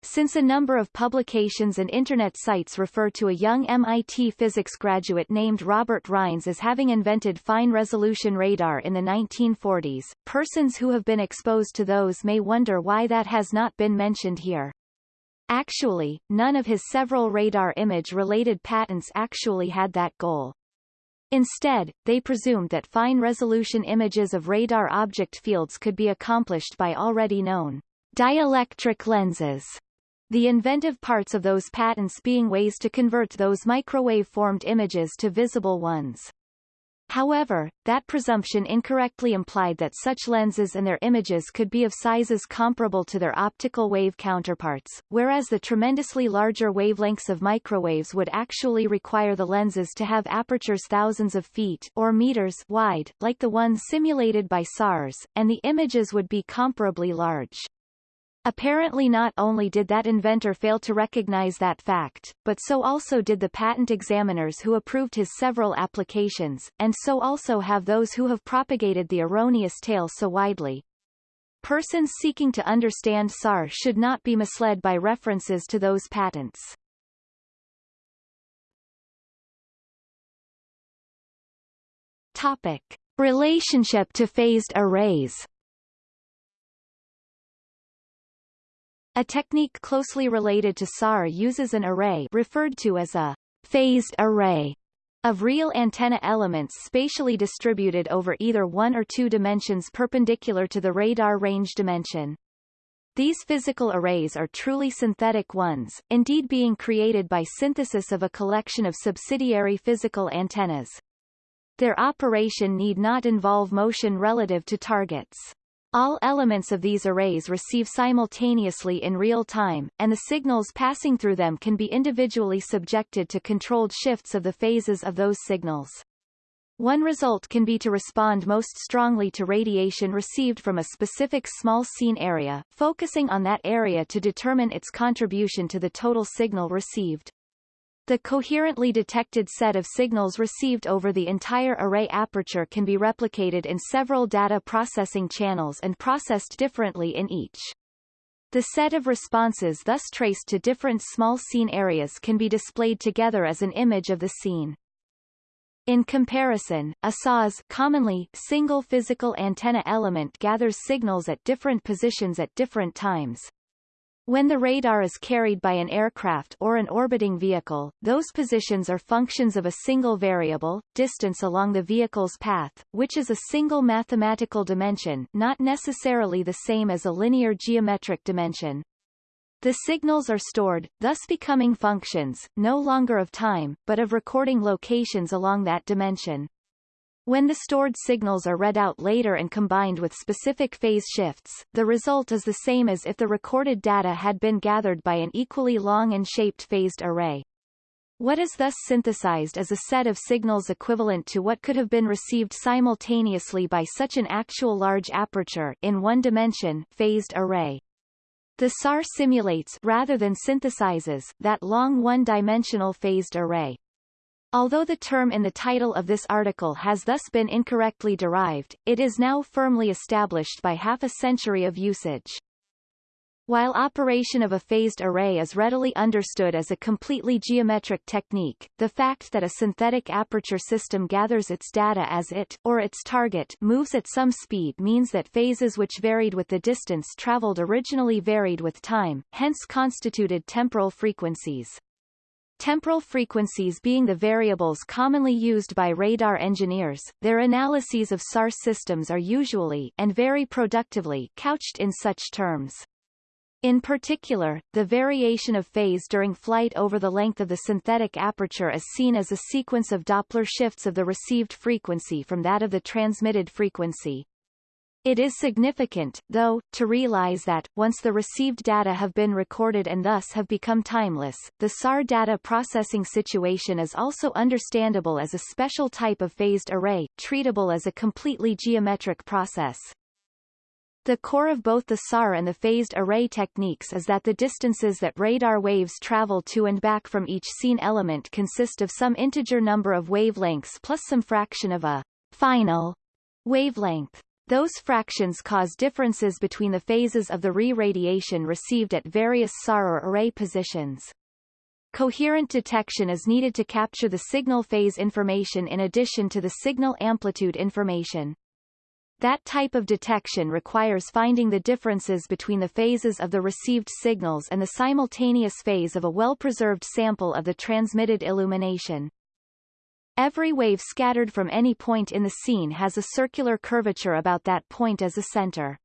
Since a number of publications and Internet sites refer to a young MIT physics graduate named Robert Rines as having invented fine-resolution radar in the 1940s, persons who have been exposed to those may wonder why that has not been mentioned here. Actually, none of his several radar image-related patents actually had that goal. Instead, they presumed that fine-resolution images of radar object fields could be accomplished by already known dielectric lenses the inventive parts of those patents being ways to convert those microwave-formed images to visible ones. However, that presumption incorrectly implied that such lenses and their images could be of sizes comparable to their optical wave counterparts, whereas the tremendously larger wavelengths of microwaves would actually require the lenses to have apertures thousands of feet or meters wide, like the ones simulated by SARs, and the images would be comparably large. Apparently not only did that inventor fail to recognize that fact, but so also did the patent examiners who approved his several applications, and so also have those who have propagated the erroneous tale so widely. Persons seeking to understand SAR should not be misled by references to those patents. Topic. Relationship to phased arrays A technique closely related to SAR uses an array referred to as a phased array of real antenna elements spatially distributed over either one or two dimensions perpendicular to the radar range dimension. These physical arrays are truly synthetic ones, indeed being created by synthesis of a collection of subsidiary physical antennas. Their operation need not involve motion relative to targets. All elements of these arrays receive simultaneously in real time, and the signals passing through them can be individually subjected to controlled shifts of the phases of those signals. One result can be to respond most strongly to radiation received from a specific small scene area, focusing on that area to determine its contribution to the total signal received. The coherently detected set of signals received over the entire array aperture can be replicated in several data processing channels and processed differently in each. The set of responses thus traced to different small scene areas can be displayed together as an image of the scene. In comparison, a SAR's commonly single physical antenna element gathers signals at different positions at different times, when the radar is carried by an aircraft or an orbiting vehicle, those positions are functions of a single variable, distance along the vehicle's path, which is a single mathematical dimension not necessarily the same as a linear geometric dimension. The signals are stored, thus becoming functions, no longer of time, but of recording locations along that dimension. When the stored signals are read out later and combined with specific phase shifts, the result is the same as if the recorded data had been gathered by an equally long and shaped phased array. What is thus synthesized is a set of signals equivalent to what could have been received simultaneously by such an actual large aperture in one dimension phased array. The SAR simulates rather than synthesizes that long one-dimensional phased array. Although the term in the title of this article has thus been incorrectly derived, it is now firmly established by half a century of usage. While operation of a phased array is readily understood as a completely geometric technique, the fact that a synthetic aperture system gathers its data as it, or its target, moves at some speed means that phases which varied with the distance traveled originally varied with time, hence constituted temporal frequencies. Temporal frequencies being the variables commonly used by radar engineers, their analyses of SAR systems are usually and very productively couched in such terms. In particular, the variation of phase during flight over the length of the synthetic aperture is seen as a sequence of Doppler shifts of the received frequency from that of the transmitted frequency. It is significant, though, to realize that, once the received data have been recorded and thus have become timeless, the SAR data processing situation is also understandable as a special type of phased array, treatable as a completely geometric process. The core of both the SAR and the phased array techniques is that the distances that radar waves travel to and back from each scene element consist of some integer number of wavelengths plus some fraction of a final wavelength. Those fractions cause differences between the phases of the re-radiation received at various SAR array positions. Coherent detection is needed to capture the signal phase information in addition to the signal amplitude information. That type of detection requires finding the differences between the phases of the received signals and the simultaneous phase of a well-preserved sample of the transmitted illumination. Every wave scattered from any point in the scene has a circular curvature about that point as a center.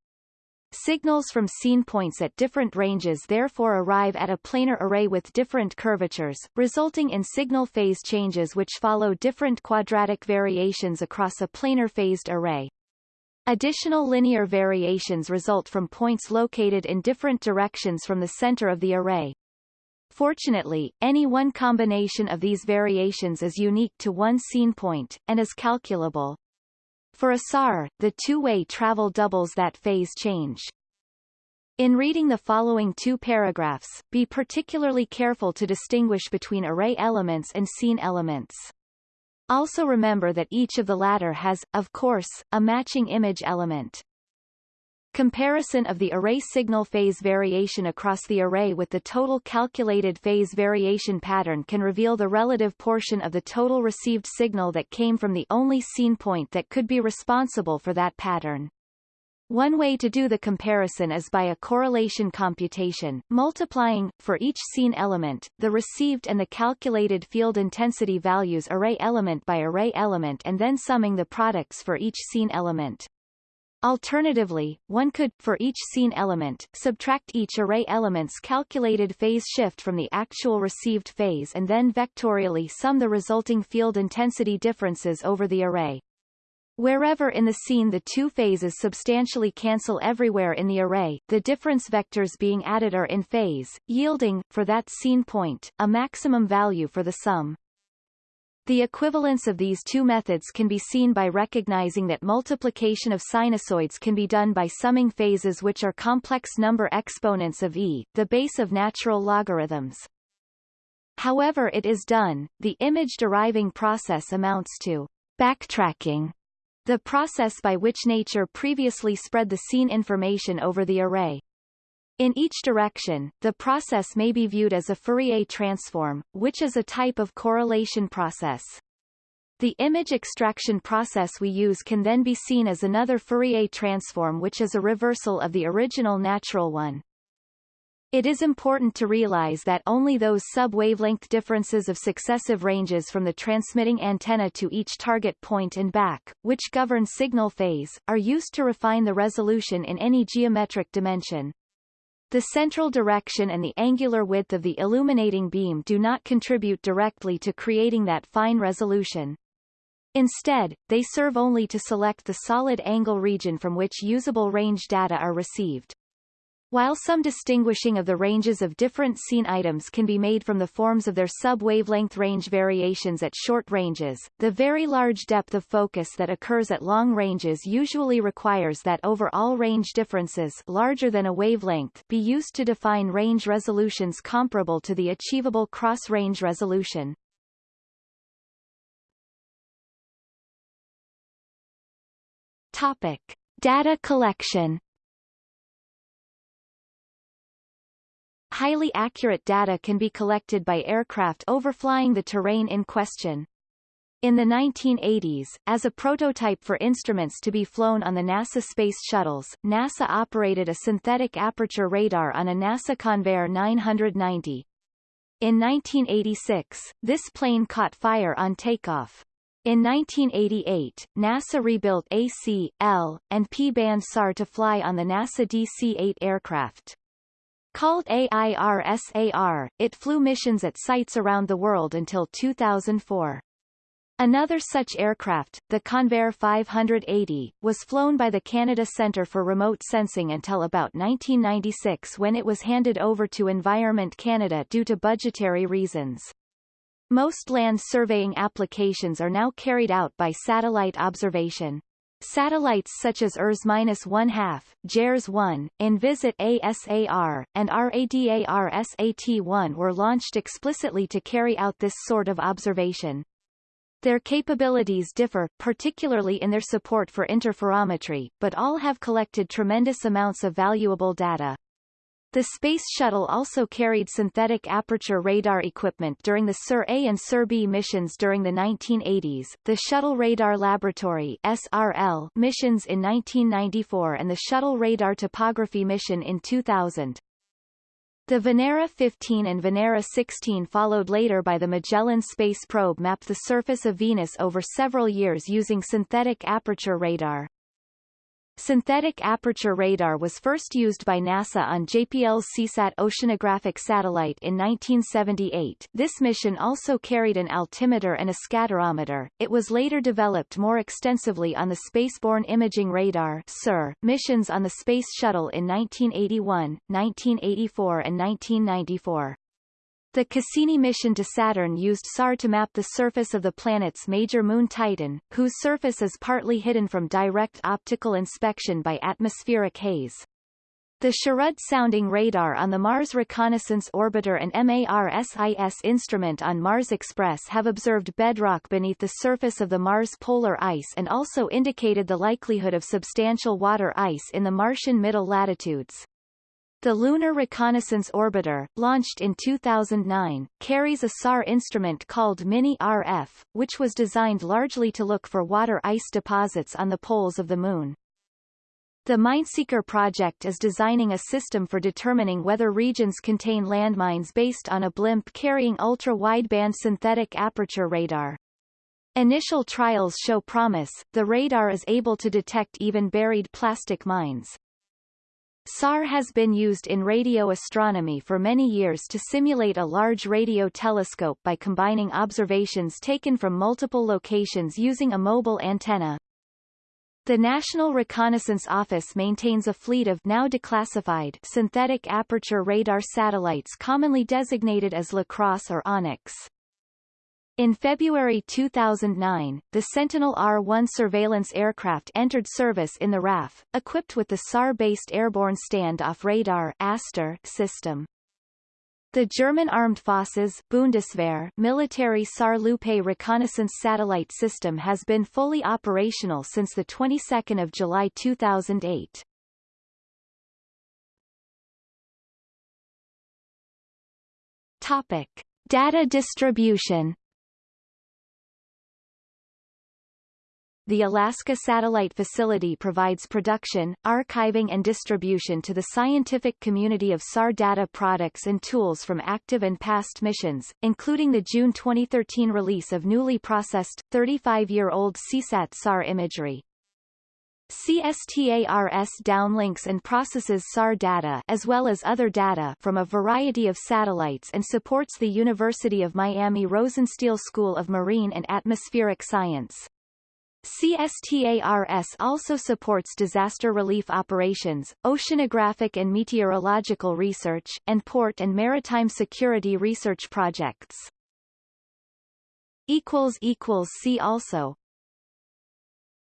Signals from scene points at different ranges therefore arrive at a planar array with different curvatures, resulting in signal phase changes which follow different quadratic variations across a planar phased array. Additional linear variations result from points located in different directions from the center of the array. Fortunately, any one combination of these variations is unique to one scene point, and is calculable. For a SAR, the two-way travel doubles that phase change. In reading the following two paragraphs, be particularly careful to distinguish between array elements and scene elements. Also remember that each of the latter has, of course, a matching image element. Comparison of the array signal phase variation across the array with the total calculated phase variation pattern can reveal the relative portion of the total received signal that came from the only scene point that could be responsible for that pattern. One way to do the comparison is by a correlation computation, multiplying, for each scene element, the received and the calculated field intensity values array element by array element and then summing the products for each scene element. Alternatively, one could, for each scene element, subtract each array element's calculated phase shift from the actual received phase and then vectorially sum the resulting field intensity differences over the array. Wherever in the scene the two phases substantially cancel everywhere in the array, the difference vectors being added are in phase, yielding, for that scene point, a maximum value for the sum. The equivalence of these two methods can be seen by recognizing that multiplication of sinusoids can be done by summing phases which are complex number exponents of e, the base of natural logarithms. However it is done, the image deriving process amounts to backtracking, the process by which nature previously spread the scene information over the array. In each direction, the process may be viewed as a Fourier transform, which is a type of correlation process. The image extraction process we use can then be seen as another Fourier transform which is a reversal of the original natural one. It is important to realize that only those sub-wavelength differences of successive ranges from the transmitting antenna to each target point and back, which govern signal phase, are used to refine the resolution in any geometric dimension. The central direction and the angular width of the illuminating beam do not contribute directly to creating that fine resolution. Instead, they serve only to select the solid angle region from which usable range data are received. While some distinguishing of the ranges of different scene items can be made from the forms of their sub-wavelength range variations at short ranges, the very large depth of focus that occurs at long ranges usually requires that overall range differences larger than a wavelength be used to define range resolutions comparable to the achievable cross-range resolution. Topic. Data collection highly accurate data can be collected by aircraft overflying the terrain in question. In the 1980s, as a prototype for instruments to be flown on the NASA space shuttles, NASA operated a synthetic aperture radar on a NASA Convair 990. In 1986, this plane caught fire on takeoff. In 1988, NASA rebuilt AC, L, and P-band SAR to fly on the NASA DC-8 aircraft. Called AIRSAR, it flew missions at sites around the world until 2004. Another such aircraft, the Convair 580, was flown by the Canada Centre for Remote Sensing until about 1996 when it was handed over to Environment Canada due to budgetary reasons. Most land surveying applications are now carried out by satellite observation. Satellites such as ERS-1/2, JERS-1, Envisat ASAR, and RADARSAT-1 were launched explicitly to carry out this sort of observation. Their capabilities differ, particularly in their support for interferometry, but all have collected tremendous amounts of valuable data. The Space Shuttle also carried synthetic aperture radar equipment during the SIR-A and SIR-B missions during the 1980s, the Shuttle Radar Laboratory SRL missions in 1994 and the Shuttle Radar Topography mission in 2000. The Venera 15 and Venera 16 followed later by the Magellan space probe mapped the surface of Venus over several years using synthetic aperture radar. Synthetic aperture radar was first used by NASA on JPL's SEASAT oceanographic satellite in 1978. This mission also carried an altimeter and a scatterometer. It was later developed more extensively on the Spaceborne Imaging Radar (SIR) missions on the Space Shuttle in 1981, 1984 and 1994. The Cassini mission to Saturn used SAR to map the surface of the planet's major moon Titan, whose surface is partly hidden from direct optical inspection by atmospheric haze. The SHARAD sounding radar on the Mars Reconnaissance Orbiter and MARSIS instrument on Mars Express have observed bedrock beneath the surface of the Mars polar ice and also indicated the likelihood of substantial water ice in the Martian middle latitudes. The Lunar Reconnaissance Orbiter, launched in 2009, carries a SAR instrument called Mini-RF, which was designed largely to look for water ice deposits on the poles of the Moon. The Mineseeker project is designing a system for determining whether regions contain landmines based on a blimp carrying ultra-wideband synthetic aperture radar. Initial trials show promise, the radar is able to detect even buried plastic mines. SAR has been used in radio astronomy for many years to simulate a large radio telescope by combining observations taken from multiple locations using a mobile antenna. The National Reconnaissance Office maintains a fleet of now declassified synthetic aperture radar satellites commonly designated as LaCrosse or Onyx. In February 2009, the Sentinel-R-1 surveillance aircraft entered service in the RAF, equipped with the SAR-based Airborne Standoff Radar ASTOR system. The German Armed Forces Bundeswehr military SAR-Lupe reconnaissance satellite system has been fully operational since the 22nd of July 2008. Topic: Data distribution The Alaska Satellite Facility provides production, archiving and distribution to the scientific community of SAR data products and tools from active and past missions, including the June 2013 release of newly processed, 35-year-old SEASAT SAR imagery. CSTARS downlinks and processes SAR data as well as other data from a variety of satellites and supports the University of Miami Rosenstiel School of Marine and Atmospheric Science. CSTARS also supports disaster relief operations, oceanographic and meteorological research, and port and maritime security research projects. See also